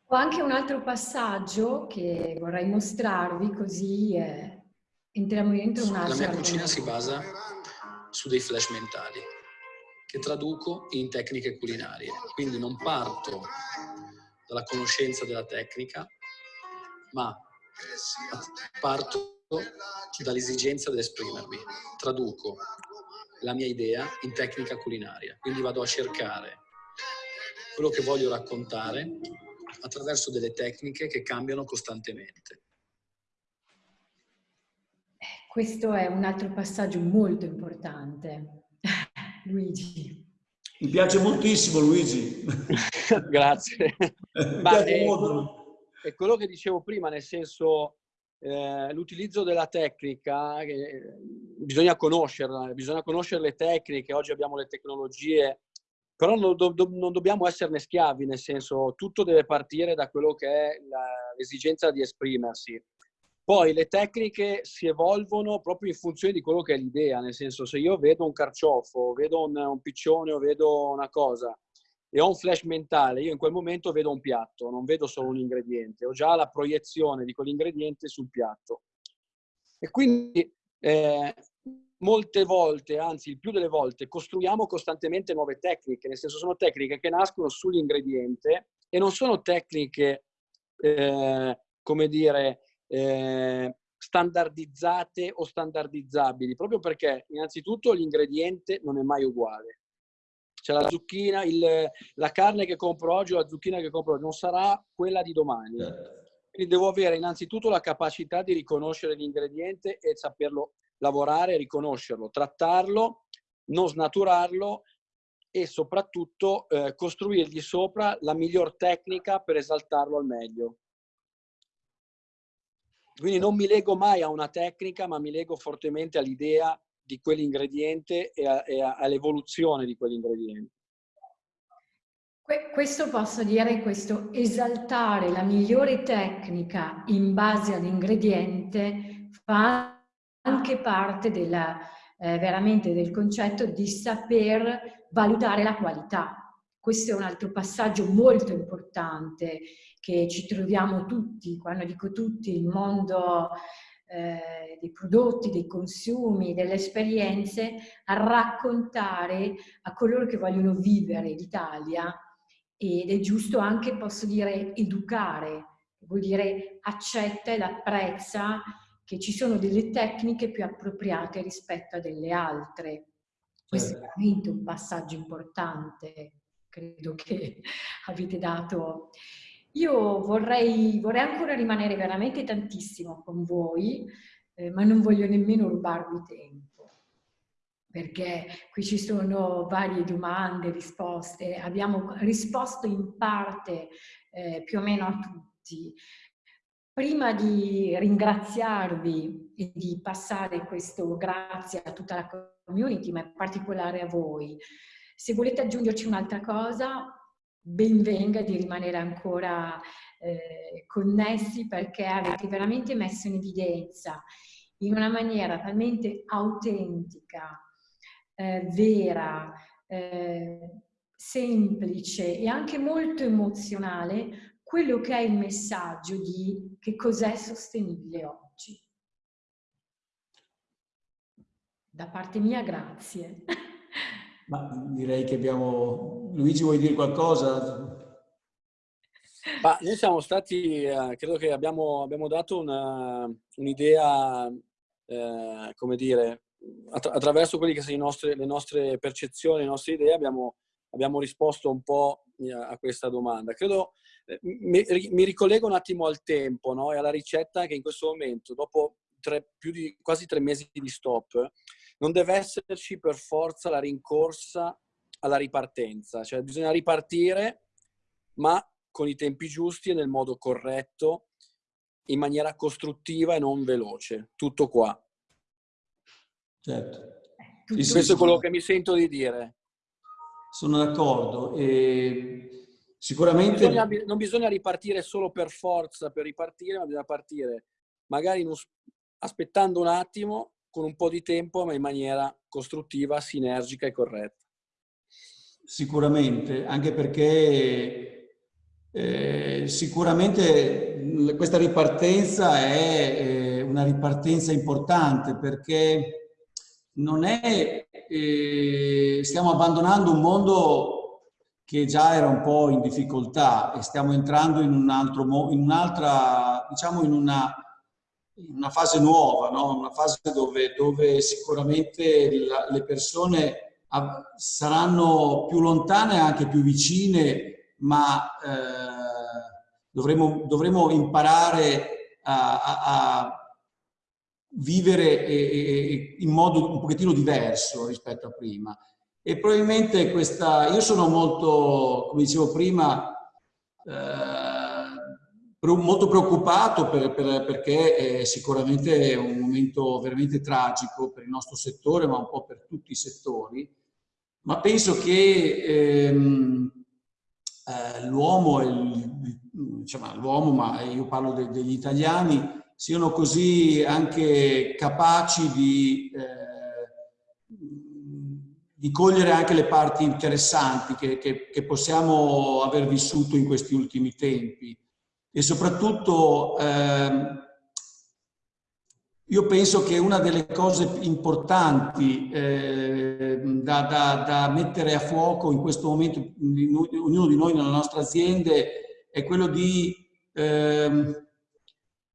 Ho anche un altro passaggio che vorrei mostrarvi così eh, entriamo dentro un altro. La mia cucina si basa su dei flash mentali che traduco in tecniche culinarie. Quindi non parto dalla conoscenza della tecnica, ma parto dall'esigenza di esprimermi. Traduco la mia idea in tecnica culinaria. Quindi vado a cercare quello che voglio raccontare attraverso delle tecniche che cambiano costantemente. Questo è un altro passaggio molto importante. [LAUGHS] Luigi. Mi piace moltissimo Luigi. [LAUGHS] Grazie. Ma è, è, quello che dicevo prima, nel senso eh, l'utilizzo della tecnica, eh, bisogna conoscerla, bisogna conoscere le tecniche, oggi abbiamo le tecnologie, però non, do, non dobbiamo esserne schiavi, nel senso tutto deve partire da quello che è l'esigenza di esprimersi. Poi le tecniche si evolvono proprio in funzione di quello che è l'idea, nel senso se io vedo un carciofo, vedo un, un piccione o vedo una cosa e ho un flash mentale, io in quel momento vedo un piatto, non vedo solo un ingrediente, ho già la proiezione di quell'ingrediente sul piatto. E quindi eh, molte volte, anzi il più delle volte, costruiamo costantemente nuove tecniche, nel senso sono tecniche che nascono sull'ingrediente e non sono tecniche, eh, come dire, eh, standardizzate o standardizzabili, proprio perché innanzitutto l'ingrediente non è mai uguale. Cioè la zucchina, il, la carne che compro oggi o la zucchina che compro oggi non sarà quella di domani. Certo. Quindi devo avere innanzitutto la capacità di riconoscere l'ingrediente e saperlo lavorare, riconoscerlo, trattarlo, non snaturarlo e soprattutto eh, costruirgli sopra la miglior tecnica per esaltarlo al meglio. Quindi non mi lego mai a una tecnica, ma mi lego fortemente all'idea di quell'ingrediente e, e all'evoluzione di quell'ingrediente. Questo posso dire, questo esaltare la migliore tecnica in base all'ingrediente fa anche parte della, eh, veramente del concetto di saper valutare la qualità. Questo è un altro passaggio molto importante che ci troviamo tutti, quando dico tutti, il mondo eh, dei prodotti, dei consumi, delle esperienze, a raccontare a coloro che vogliono vivere l'Italia ed è giusto anche, posso dire, educare, vuol dire accetta ed apprezza che ci sono delle tecniche più appropriate rispetto a delle altre. Questo è certo. veramente un passaggio importante, credo che avete dato io vorrei, vorrei ancora rimanere veramente tantissimo con voi, eh, ma non voglio nemmeno rubarvi tempo, perché qui ci sono varie domande, risposte, abbiamo risposto in parte eh, più o meno a tutti. Prima di ringraziarvi e di passare questo grazie a tutta la community, ma in particolare a voi, se volete aggiungerci un'altra cosa, ben venga di rimanere ancora eh, connessi perché avete veramente messo in evidenza in una maniera talmente autentica, eh, vera, eh, semplice e anche molto emozionale quello che è il messaggio di che cos'è sostenibile oggi. Da parte mia grazie. Ma direi che abbiamo... Luigi, vuoi dire qualcosa? Ma noi siamo stati, eh, credo che abbiamo, abbiamo dato un'idea, un eh, come dire, attra attraverso quelle che sono nostre, le nostre percezioni, le nostre idee, abbiamo, abbiamo risposto un po' a questa domanda. Credo, eh, mi, mi, ricollego un attimo al tempo no? e alla ricetta che in questo momento, dopo tre, più di quasi tre mesi di stop, non deve esserci per forza la rincorsa alla ripartenza, cioè bisogna ripartire ma con i tempi giusti e nel modo corretto, in maniera costruttiva e non veloce. Tutto qua. Certo. Tutto Questo è quello che mi sento di dire. Sono d'accordo. E sicuramente... Non bisogna, non bisogna, ripartire solo per forza, per ripartire, ma bisogna partire magari un, aspettando un attimo con un po' di tempo, ma in maniera costruttiva, sinergica e corretta. Sicuramente, anche perché eh, sicuramente questa ripartenza è eh, una ripartenza importante perché non è eh, stiamo abbandonando un mondo che già era un po' in difficoltà e stiamo entrando in un altro in un'altra, diciamo in una, una fase nuova, no? una fase dove, dove sicuramente la, le persone saranno più lontane e anche più vicine, ma eh, dovremo, dovremo imparare a, a, a vivere in modo un pochettino diverso rispetto a prima. E probabilmente questa, io sono molto, come dicevo prima, eh, molto preoccupato per, per, perché è sicuramente un momento veramente tragico per il nostro settore, ma un po' per tutti i settori. Ma penso che ehm, eh, l'uomo, diciamo, l'uomo, ma io parlo de, degli italiani, siano così anche capaci di, eh, di cogliere anche le parti interessanti che, che, che, possiamo aver vissuto in questi ultimi tempi. E soprattutto eh, io penso che una delle cose importanti eh, da, da, da, mettere a fuoco in questo momento, ognuno di noi nelle nostre aziende, è quello di eh,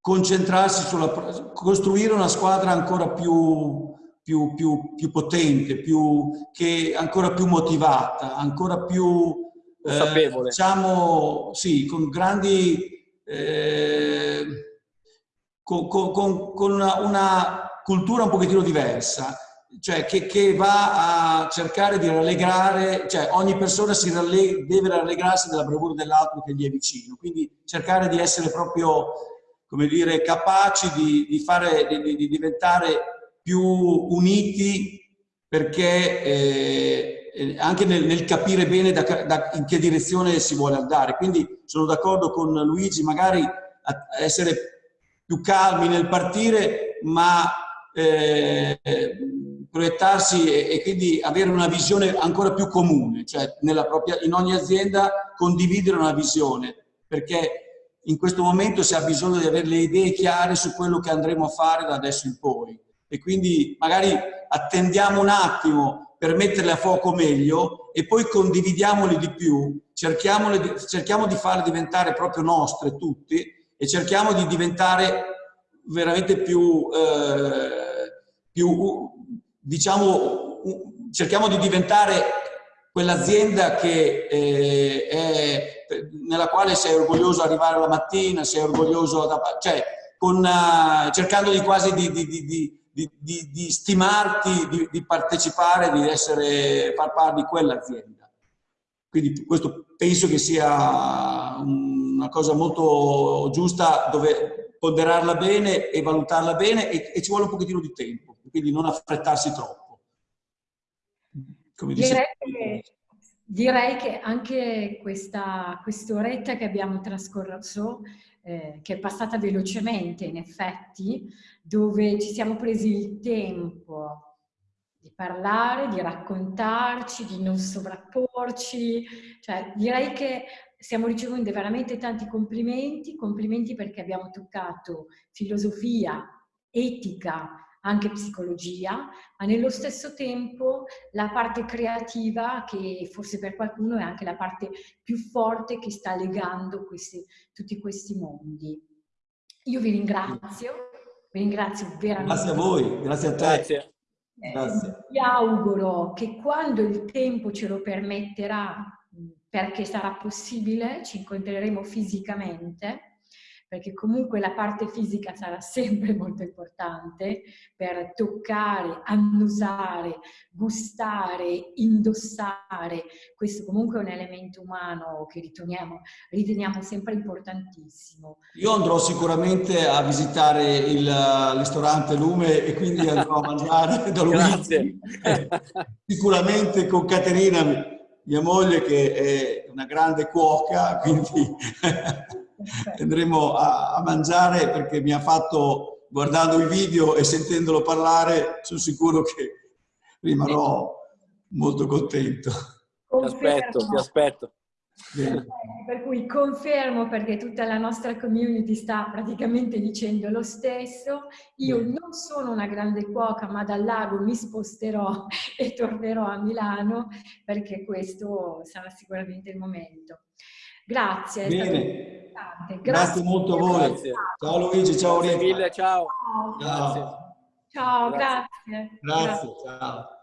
concentrarsi sulla, costruire una squadra ancora più, più, più, più potente, più, che ancora più motivata, ancora più, eh, diciamo, sì, con grandi, eh, con, con, con una, una, cultura un pochettino diversa, cioè che, che, va a cercare di rallegrare, cioè ogni persona ralleg deve rallegrarsi della bravura dell'altro che gli è vicino, quindi cercare di essere proprio come dire, capaci di, di, fare, di, di diventare più uniti perché eh, anche nel, nel, capire bene da, da, in che direzione si vuole andare. Quindi sono d'accordo con Luigi, magari a essere più calmi nel partire, ma eh, proiettarsi e, e, quindi avere una visione ancora più comune, cioè propria, in ogni azienda condividere una visione, perché in questo momento si ha bisogno di avere le idee chiare su quello che andremo a fare da adesso in poi. E quindi magari attendiamo un attimo per metterle a fuoco meglio e poi condividiamole di più, cerchiamo di farle diventare proprio nostre tutti e cerchiamo di diventare veramente più, eh, più diciamo, cerchiamo di diventare quell'azienda che eh, è nella quale sei orgoglioso di arrivare la mattina, sei orgoglioso, da, cioè con, uh, cercando di quasi di, di, di, di stimarti, di, partecipare, di essere, far parte di quell'azienda. Quindi questo penso che sia una cosa molto giusta dove ponderarla bene e valutarla bene e, e ci vuole un pochettino di tempo, quindi non affrettarsi troppo. Come che Direi che anche questa quest'oretta che abbiamo trascorso, eh, che è passata velocemente in effetti, dove ci siamo presi il tempo di parlare, di raccontarci, di non sovrapporci, cioè direi che stiamo ricevendo veramente tanti complimenti, complimenti perché abbiamo toccato filosofia, etica, anche psicologia, ma nello stesso tempo la parte creativa che forse per qualcuno è anche la parte più forte che sta legando questi, tutti questi mondi. Io vi ringrazio, vi ringrazio veramente. Grazie a voi, grazie a te. Grazie. Eh, grazie. Vi auguro che quando il tempo ce lo permetterà, perché sarà possibile, ci incontreremo fisicamente, perché comunque la parte fisica sarà [LAUGHS] sempre molto importante per toccare, annusare, gustare, indossare. Questo comunque è un elemento umano che riteniamo, riteniamo sempre importantissimo. Io andrò sicuramente a visitare il ristorante Lume e quindi andrò a mangiare [LAUGHS] da Luigi. [LAUGHS] Sicuramente con Caterina, mia moglie, che è una grande cuoca, quindi andremo a, a, mangiare perché mi ha fatto, guardando il video e sentendolo parlare, sono sicuro che rimarrò molto contento. Ti aspetto, ti aspetto. Per cui confermo perché tutta la nostra community sta praticamente dicendo lo stesso. Io non sono una grande cuoca, ma dal lago mi sposterò [LAUGHS] e tornerò a Milano perché questo sarà sicuramente il momento. Grazie. Bene. Grazie. grazie. molto a voi. Grazie. Ciao Luigi, ciao Grazie mille, ciao. Ciao, ciao. Grazie, grazie. ciao.